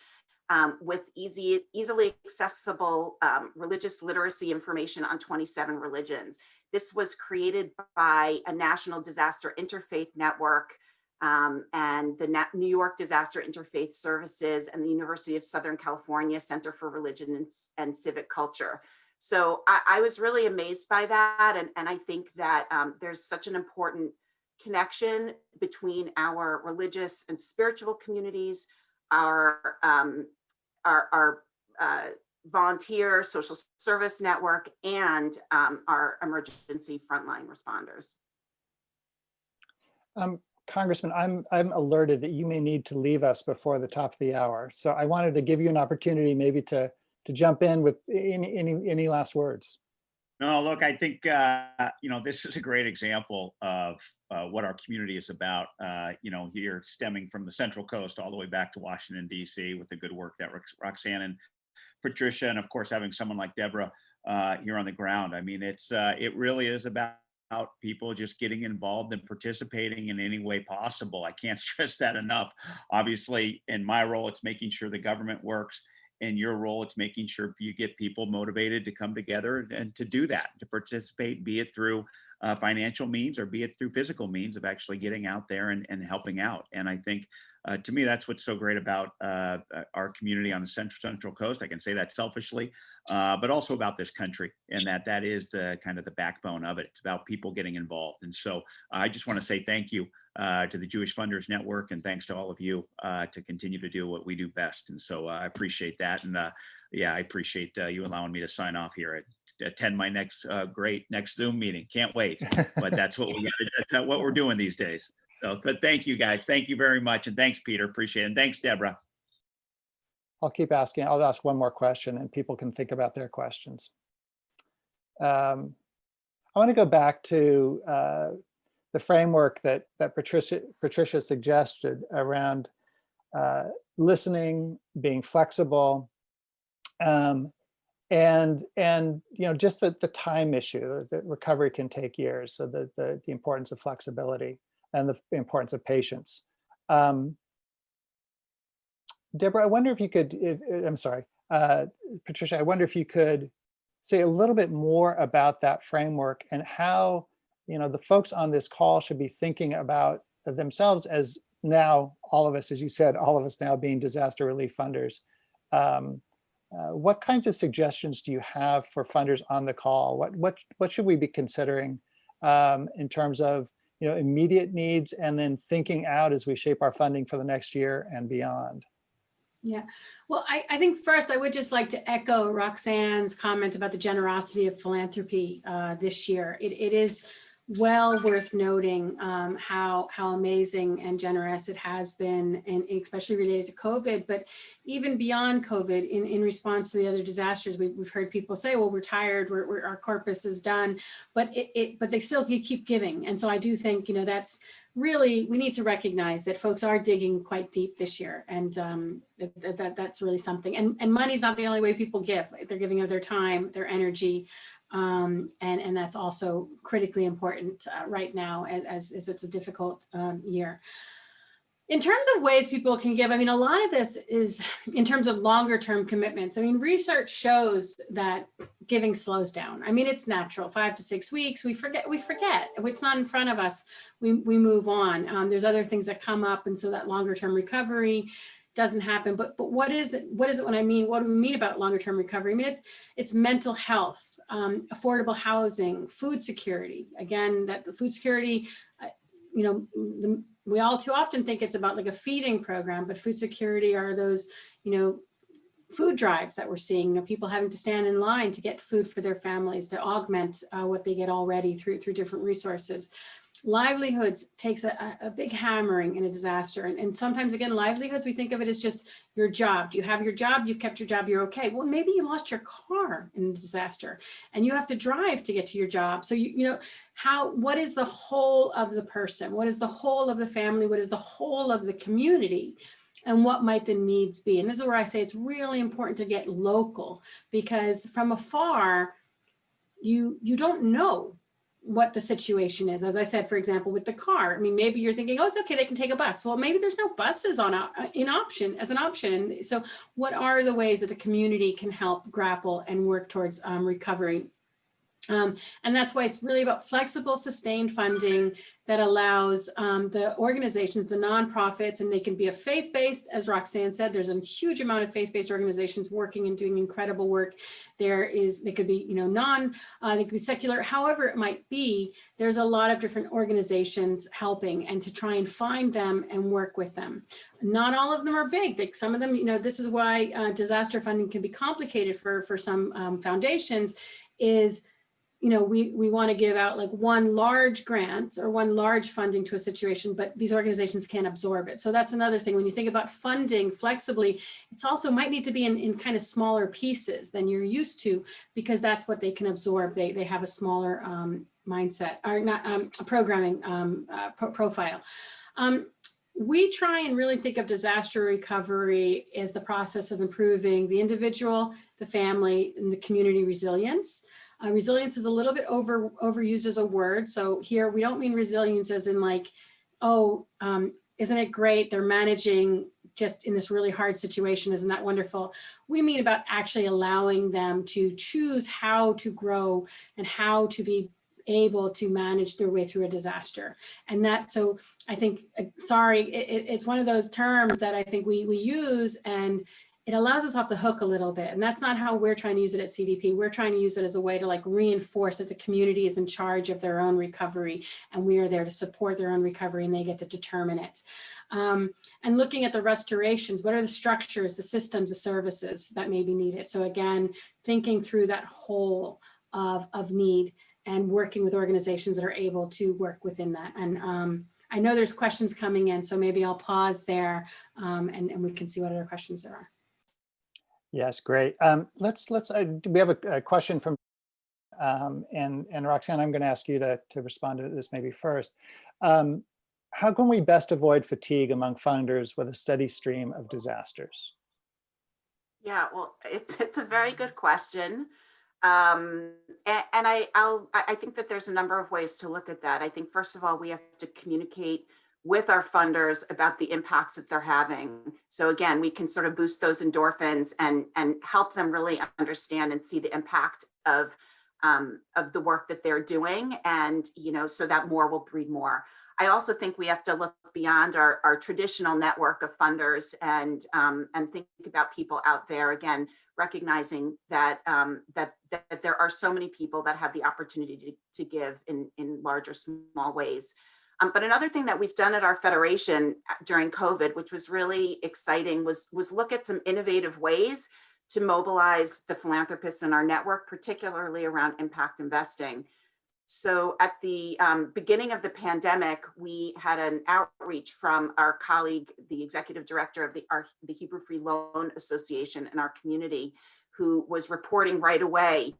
Um, with easy, easily accessible um, religious literacy information on 27 religions. This was created by a national disaster interfaith network um, and the New York Disaster Interfaith Services and the University of Southern California Center for Religion and, and Civic Culture. So I, I, was really amazed by that. And, and I think that um, there's such an important connection between our religious and spiritual communities, our, um, our, our uh, volunteer social service network, and um, our emergency frontline responders. Um, Congressman, I'm, I'm alerted that you may need to leave us before the top of the hour. So I wanted to give you an opportunity maybe to, to jump in with any, any, any last words. No, look, I think, uh, you know, this is a great example of uh, what our community is about, uh, you know, here stemming from the Central Coast all the way back to Washington, DC with the good work that Roxanne and Patricia, and of course, having someone like Deborah uh, here on the ground. I mean, it's, uh, it really is about about people just getting involved and participating in any way possible. I can't stress that enough. Obviously, in my role, it's making sure the government works. In your role, it's making sure you get people motivated to come together and to do that, to participate, be it through uh, financial means or be it through physical means of actually getting out there and, and helping out. And I think uh, to me, that's what's so great about uh, our community on the central central coast. I can say that selfishly, uh, but also about this country and that that is the kind of the backbone of it. It's about people getting involved. And so I just want to say thank you uh, to the Jewish Funders Network and thanks to all of you uh, to continue to do what we do best. And so uh, I appreciate that. And yeah, I appreciate you allowing me to sign off here and attend my next great next Zoom meeting. Can't wait, but that's what we that's what we're doing these days. So, but thank you guys. Thank you very much. And thanks, Peter. Appreciate it. And thanks, Deborah. I'll keep asking. I'll ask one more question and people can think about their questions. Um, I want to go back to uh, the framework that, that Patricia, Patricia suggested around uh, listening, being flexible, um, and and you know just the, the time issue that recovery can take years so the, the the importance of flexibility and the importance of patience. Um, Deborah, I wonder if you could, if, I'm sorry, uh, Patricia, I wonder if you could say a little bit more about that framework and how, you know, the folks on this call should be thinking about themselves as now, all of us, as you said, all of us now being disaster relief funders. Um, uh, what kinds of suggestions do you have for funders on the call? What, what, what should we be considering um, in terms of you know, immediate needs and then thinking out as we shape our funding for the next year and beyond. Yeah, well, I, I think first I would just like to echo Roxanne's comment about the generosity of philanthropy uh, this year. It, it is well worth noting um, how, how amazing and generous it has been, and especially related to COVID, but even beyond COVID, in, in response to the other disasters, we, we've heard people say, well, we're tired, we're, we're, our corpus is done, but it, it, but they still keep giving. And so I do think, you know, that's really, we need to recognize that folks are digging quite deep this year. And um, that, that, that's really something. And, and money's not the only way people give. They're giving of their time, their energy. Um, and, and that's also critically important uh, right now as, as it's a difficult um, year. In terms of ways people can give, I mean, a lot of this is in terms of longer term commitments. I mean, research shows that giving slows down. I mean, it's natural, five to six weeks, we forget, we forget. It's not in front of us, we, we move on. Um, there's other things that come up. And so that longer term recovery doesn't happen. But, but what is it? What is it when I mean, what do we mean about longer term recovery? I mean, it's, it's mental health, um, affordable housing, food security. Again, that the food security, uh, you know, the, we all too often think it's about like a feeding program, but food security are those, you know, food drives that we're seeing, you know, people having to stand in line to get food for their families to augment uh, what they get already through through different resources. Livelihoods takes a, a big hammering in a disaster. And, and sometimes again, livelihoods, we think of it as just your job. You have your job? You've kept your job, you're okay. Well, maybe you lost your car in a disaster and you have to drive to get to your job. So, you, you know, how, what is the whole of the person? What is the whole of the family? What is the whole of the community? and what might the needs be. And this is where I say it's really important to get local because from afar, you, you don't know what the situation is. As I said, for example, with the car, I mean, maybe you're thinking, oh, it's okay, they can take a bus. Well, maybe there's no buses on a, in option as an option. So what are the ways that the community can help grapple and work towards um, recovery um, and that's why it's really about flexible, sustained funding that allows um, the organizations, the nonprofits, and they can be a faith-based, as Roxanne said, there's a huge amount of faith-based organizations working and doing incredible work. There is, they could be, you know, non, uh, they could be secular, however it might be, there's a lot of different organizations helping and to try and find them and work with them. Not all of them are big. Like some of them, you know, this is why uh, disaster funding can be complicated for, for some um, foundations is you know, we, we want to give out like one large grant or one large funding to a situation, but these organizations can't absorb it. So that's another thing. When you think about funding flexibly, it's also might need to be in, in kind of smaller pieces than you're used to, because that's what they can absorb. They, they have a smaller um, mindset or not um, programming um, uh, pro profile. Um, we try and really think of disaster recovery as the process of improving the individual, the family, and the community resilience. Uh, resilience is a little bit over overused as a word. So here we don't mean resilience as in like, oh, um, isn't it great? They're managing just in this really hard situation. Isn't that wonderful? We mean about actually allowing them to choose how to grow and how to be able to manage their way through a disaster. And that, so I think, uh, sorry, it, it's one of those terms that I think we, we use and it allows us off the hook a little bit. And that's not how we're trying to use it at CDP. We're trying to use it as a way to like reinforce that the community is in charge of their own recovery and we are there to support their own recovery and they get to determine it. Um, and looking at the restorations, what are the structures, the systems, the services that may be needed? So again, thinking through that whole of, of need and working with organizations that are able to work within that. And um, I know there's questions coming in, so maybe I'll pause there um, and, and we can see what other questions there are. Yes, great. Um, let's let's uh, we have a, a question from um, and and Roxanne, I'm going to ask you to to respond to this maybe first. Um, how can we best avoid fatigue among funders with a steady stream of disasters? Yeah, well, it's it's a very good question. Um, and, and I I'll I think that there's a number of ways to look at that. I think first of all, we have to communicate with our funders about the impacts that they're having. So again, we can sort of boost those endorphins and, and help them really understand and see the impact of, um, of the work that they're doing. And, you know, so that more will breed more. I also think we have to look beyond our, our traditional network of funders and, um, and think about people out there, again, recognizing that, um, that, that there are so many people that have the opportunity to, to give in, in large or small ways. Um, but another thing that we've done at our federation uh, during COVID, which was really exciting, was, was look at some innovative ways to mobilize the philanthropists in our network, particularly around impact investing. So at the um, beginning of the pandemic, we had an outreach from our colleague, the executive director of the, our, the Hebrew Free Loan Association in our community, who was reporting right away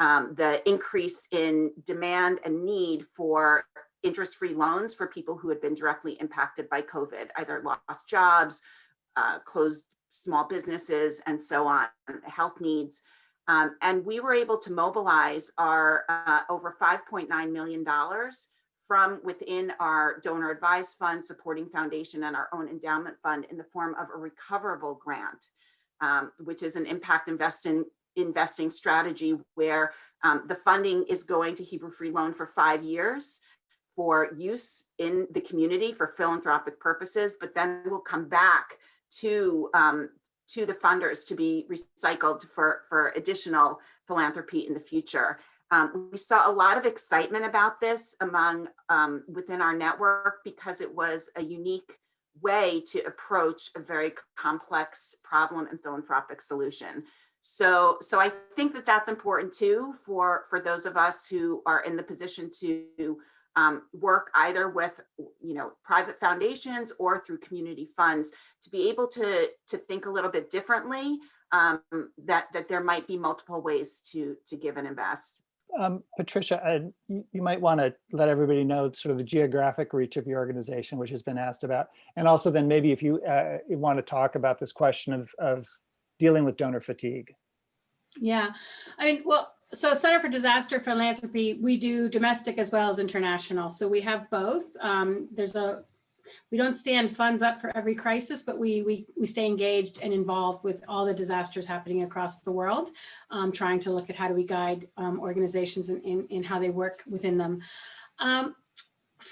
um, the increase in demand and need for interest-free loans for people who had been directly impacted by COVID, either lost jobs, uh, closed small businesses, and so on, health needs. Um, and we were able to mobilize our uh, over $5.9 million from within our donor advised fund, supporting foundation and our own endowment fund in the form of a recoverable grant, um, which is an impact investing investing strategy where um, the funding is going to Hebrew Free Loan for five years for use in the community for philanthropic purposes, but then we'll come back to um, to the funders to be recycled for, for additional philanthropy in the future. Um, we saw a lot of excitement about this among um, within our network because it was a unique way to approach a very complex problem and philanthropic solution. So, so I think that that's important too for, for those of us who are in the position to um, work either with, you know, private foundations or through community funds to be able to, to think a little bit differently, um, that, that there might be multiple ways to, to give and invest. Um, Patricia, uh, you, you might want to let everybody know sort of the geographic reach of your organization, which has been asked about. And also then maybe if you, uh, you want to talk about this question of, of dealing with donor fatigue. Yeah, I mean, well, so Center for Disaster Philanthropy, we do domestic as well as international. So we have both. Um, there's a, we don't stand funds up for every crisis, but we, we, we stay engaged and involved with all the disasters happening across the world, um, trying to look at how do we guide um, organizations in, in, in, how they work within them.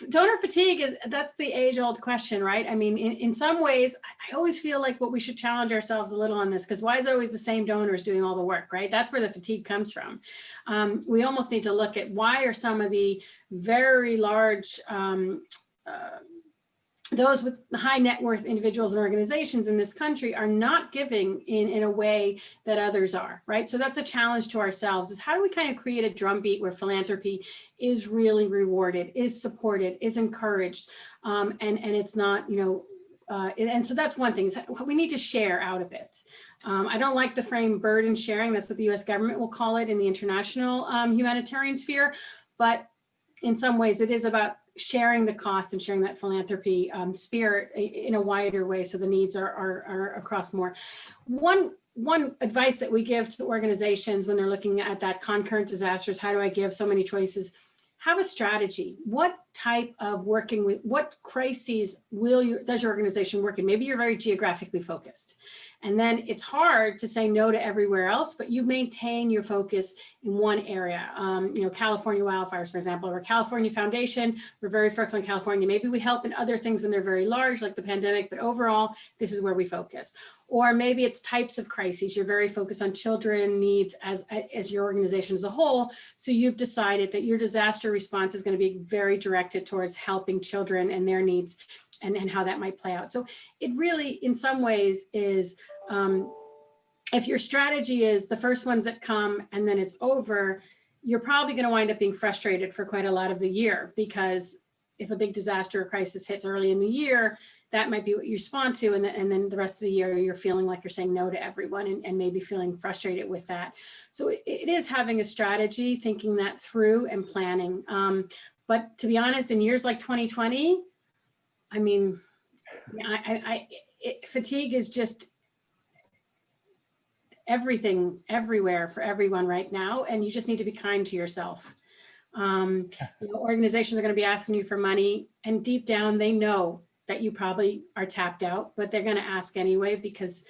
Donor fatigue is that's the age old question, right? I mean, in, in some ways, I always feel like what we should challenge ourselves a little on this because why is it always the same donors doing all the work, right? That's where the fatigue comes from. Um, we almost need to look at why are some of the very large um, uh, those with high net worth individuals and organizations in this country are not giving in, in a way that others are, right? So that's a challenge to ourselves is how do we kind of create a drumbeat where philanthropy is really rewarded, is supported, is encouraged, um, and, and it's not, you know, uh, and, and, so that's one thing is we need to share out of it. Um, I don't like the frame burden sharing. That's what the US government will call it in the international um, humanitarian sphere. But in some ways it is about sharing the cost and sharing that philanthropy um, spirit in a wider way so the needs are, are, are across more. One one advice that we give to organizations when they're looking at that concurrent disasters, how do I give so many choices? Have a strategy. What type of working with, what crises will you, does your organization work in? Maybe you're very geographically focused. And then it's hard to say no to everywhere else, but you maintain your focus in one area. Um, you know, California wildfires, for example, or California Foundation, we're very focused on California. Maybe we help in other things when they're very large, like the pandemic, but overall, this is where we focus. Or maybe it's types of crises. You're very focused on children needs as, as your organization as a whole. So you've decided that your disaster response is gonna be very directed towards helping children and their needs and, and how that might play out. So it really, in some ways, is um, if your strategy is the first ones that come and then it's over, you're probably going to wind up being frustrated for quite a lot of the year because if a big disaster or crisis hits early in the year, that might be what you respond to. And, and then the rest of the year, you're feeling like you're saying no to everyone and, and maybe feeling frustrated with that. So it, it is having a strategy, thinking that through and planning. Um, but to be honest, in years like 2020, I mean, I, I, it, fatigue is just everything everywhere for everyone right now. And you just need to be kind to yourself. Um, you know, organizations are going to be asking you for money and deep down they know that you probably are tapped out, but they're going to ask anyway because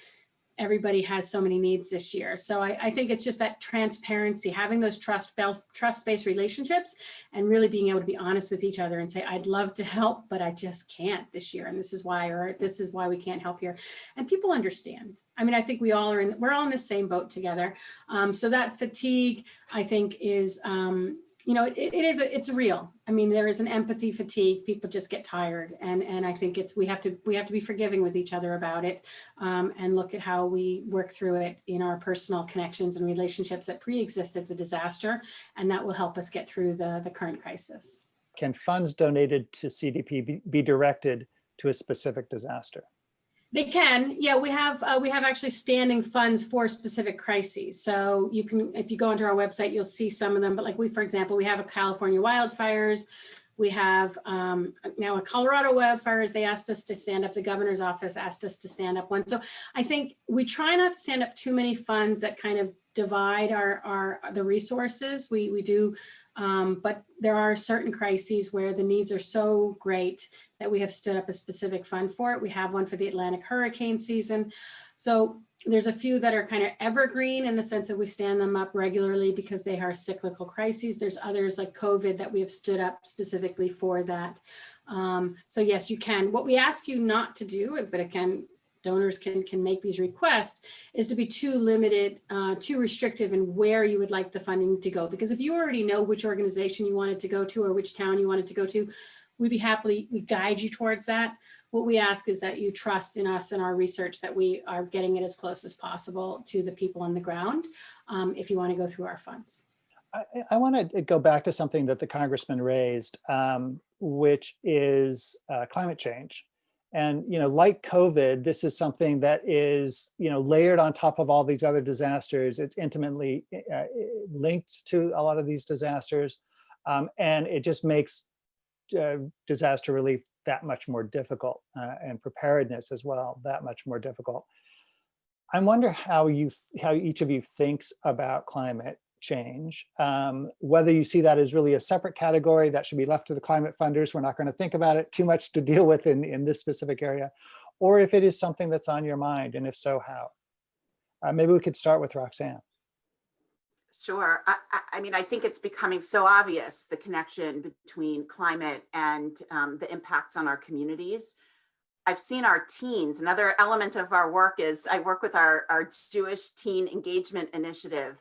everybody has so many needs this year. So I, I think it's just that transparency, having those trust trust-based relationships and really being able to be honest with each other and say, I'd love to help, but I just can't this year. And this is why, or this is why we can't help here. And people understand. I mean, I think we all are in, we're all in the same boat together. Um, so that fatigue, I think is, um, you know, it, it is, it's real. I mean, there is an empathy fatigue. People just get tired. And, and I think it's, we have to, we have to be forgiving with each other about it um, and look at how we work through it in our personal connections and relationships that pre-existed the disaster. And that will help us get through the, the current crisis. Can funds donated to CDP be, be directed to a specific disaster? They can, yeah, we have, uh, we have actually standing funds for specific crises. So you can, if you go onto our website, you'll see some of them, but like we, for example, we have a California wildfires. We have um, now a Colorado wildfires, they asked us to stand up, the governor's office asked us to stand up one. So I think we try not to stand up too many funds that kind of divide our, our, the resources. We, we do, um, but there are certain crises where the needs are so great that we have stood up a specific fund for it. We have one for the Atlantic hurricane season. So there's a few that are kind of evergreen in the sense that we stand them up regularly because they are cyclical crises. There's others like COVID that we have stood up specifically for that. Um, so yes, you can. What we ask you not to do, but again, donors can can make these requests, is to be too limited, uh, too restrictive in where you would like the funding to go. Because if you already know which organization you wanted to go to or which town you wanted to go to, we'd be happily, we guide you towards that. What we ask is that you trust in us and our research that we are getting it as close as possible to the people on the ground um, if you want to go through our funds. I, I want to go back to something that the congressman raised, um, which is uh, climate change. And, you know, like COVID, this is something that is, you know, layered on top of all these other disasters. It's intimately uh, linked to a lot of these disasters. Um, and it just makes uh, disaster relief that much more difficult uh, and preparedness as well, that much more difficult. I wonder how you, how each of you thinks about climate change, um, whether you see that as really a separate category that should be left to the climate funders. We're not going to think about it too much to deal with in, in this specific area, or if it is something that's on your mind, and if so, how? Uh, maybe we could start with Roxanne. Sure. I, I, mean, I think it's becoming so obvious, the connection between climate and um, the impacts on our communities. I've seen our teens. Another element of our work is I work with our, our Jewish Teen Engagement Initiative.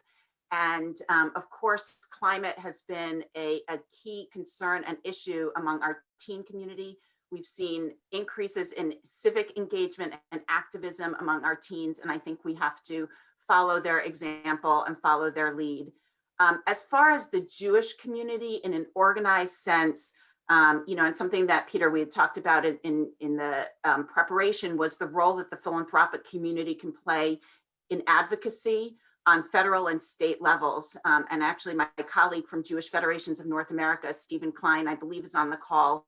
And um, of course, climate has been a, a key concern and issue among our teen community. We've seen increases in civic engagement and activism among our teens. And I think we have to follow their example and follow their lead. Um, as far as the Jewish community in an organized sense, um, you know, and something that Peter, we had talked about in, in, in the um, preparation was the role that the philanthropic community can play in advocacy on federal and state levels. Um, and actually my colleague from Jewish Federations of North America, Stephen Klein, I believe is on the call.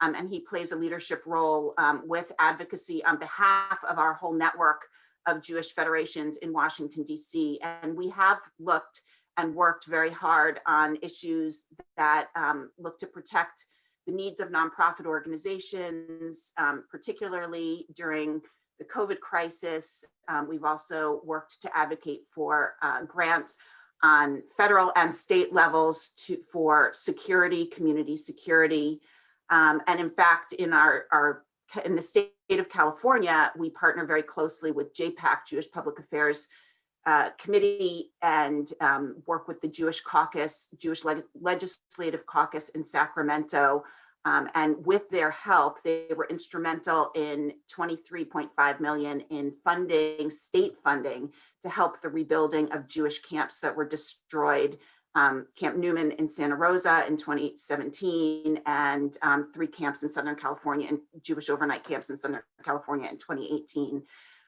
Um, and he plays a leadership role um, with advocacy on behalf of our whole network of Jewish federations in Washington, DC. And we have looked and worked very hard on issues that um, look to protect the needs of nonprofit organizations, um, particularly during the COVID crisis. Um, we've also worked to advocate for uh, grants on federal and state levels to for security, community security. Um, and in fact, in our, our in the state of California, we partner very closely with JPAC, Jewish Public Affairs uh, Committee, and um, work with the Jewish Caucus, Jewish Leg Legislative Caucus in Sacramento. Um, and with their help, they were instrumental in 23.5 million in funding, state funding, to help the rebuilding of Jewish camps that were destroyed um, Camp Newman in Santa Rosa in 2017 and um, three camps in Southern California and Jewish overnight camps in Southern California in 2018.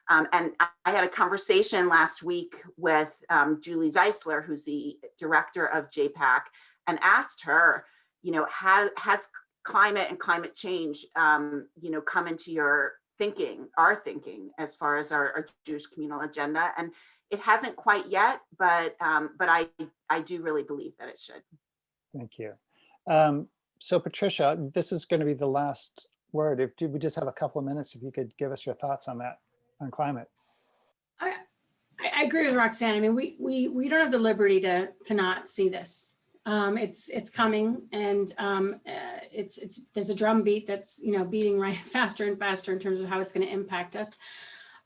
Um, and I had a conversation last week with um, Julie Zeisler, who's the director of JPAC, and asked her, you know, has, has climate and climate change, um, you know, come into your thinking, our thinking, as far as our, our Jewish communal agenda? And it hasn't quite yet, but um, but I I do really believe that it should. Thank you. Um, so Patricia, this is going to be the last word. If we just have a couple of minutes, if you could give us your thoughts on that, on climate. I, I agree with Roxanne. I mean, we we we don't have the liberty to to not see this. Um, it's it's coming, and um, uh, it's it's there's a drum beat that's you know beating right faster and faster in terms of how it's going to impact us.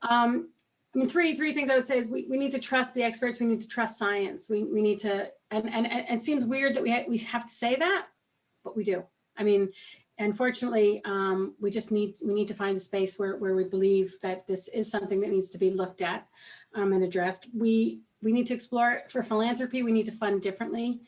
Um, I mean, three, three things I would say is we, we need to trust the experts. We need to trust science. We, we need to, and, and, and it seems weird that we, ha- we have to say that, but we do. I mean, unfortunately, um, we just need, we need to find a space where, where we believe that this is something that needs to be looked at um, and addressed. We, we need to explore for philanthropy. We need to fund differently.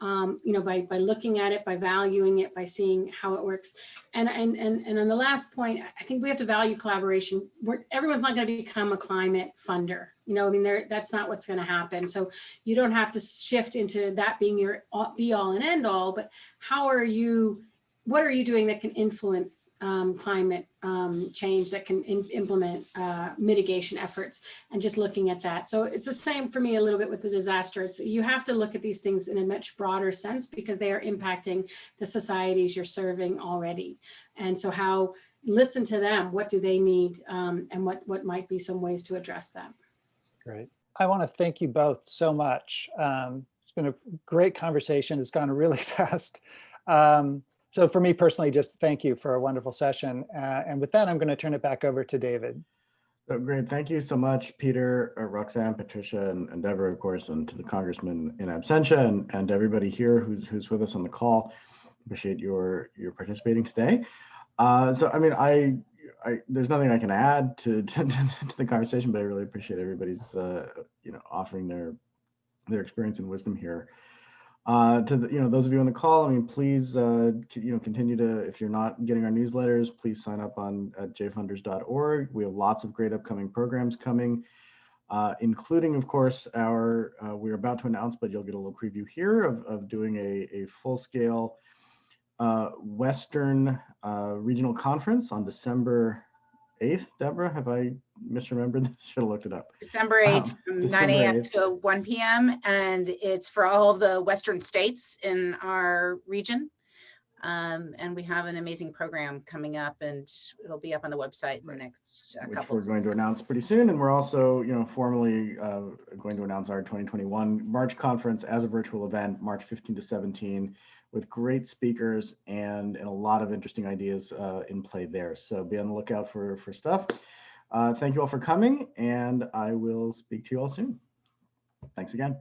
Um, you know, by, by looking at it, by valuing it, by seeing how it works. And, and, and, and on the last point, I think we have to value collaboration. We're, everyone's not going to become a climate funder. You know, I mean, there, that's not what's going to happen. So you don't have to shift into that being your be all and end all, but how are you, what are you doing that can influence um, climate um, change, that can implement uh, mitigation efforts and just looking at that. So it's the same for me a little bit with the disaster. It's, you have to look at these things in a much broader sense because they are impacting the societies you're serving already. And so how, listen to them, what do they need um, and what, what might be some ways to address that. Great. I want to thank you both so much. Um, It's been a great conversation. It's gone really fast. Um, So for me personally, just thank you for a wonderful session. Uh, And with that, I'm going to turn it back over to David. So great. Thank you so much, Peter, uh, Roxanne, Patricia, and and Deborah, of course, and to the congressman in absentia and, and everybody here who's, who's with us on the call. Appreciate your, your participating today. Uh, so, I mean, I, I, there's nothing I can add to, to, to the conversation, but I really appreciate everybody's, uh, you know, offering their, their experience and wisdom here. Uh, to the, you know, those of you on the call, I mean, please, uh, you know, continue to, if you're not getting our newsletters, please sign up on at jfunders.org. We have lots of great upcoming programs coming, uh, including, of course, our, uh, we're about to announce, but you'll get a little preview here of, of doing a, a full scale uh, Western Regional Conference on December 8th. Deborah, have I misremembered this? Should have looked it up. December Wow, 8th from 9 AM to 1 PM. And it's for all of the western states in our region. Um, And we have an amazing program coming up and it'll be up on the website in the next uh, which we're going to announce pretty soon. And we're also, you know, formally uh, going to announce our 2021 March conference as a virtual event, March 15 to 17, with great speakers and, and a lot of interesting ideas uh, in play there. So be on the lookout for, for stuff. Uh, thank you all for coming, and I will speak to you all soon. Thanks again.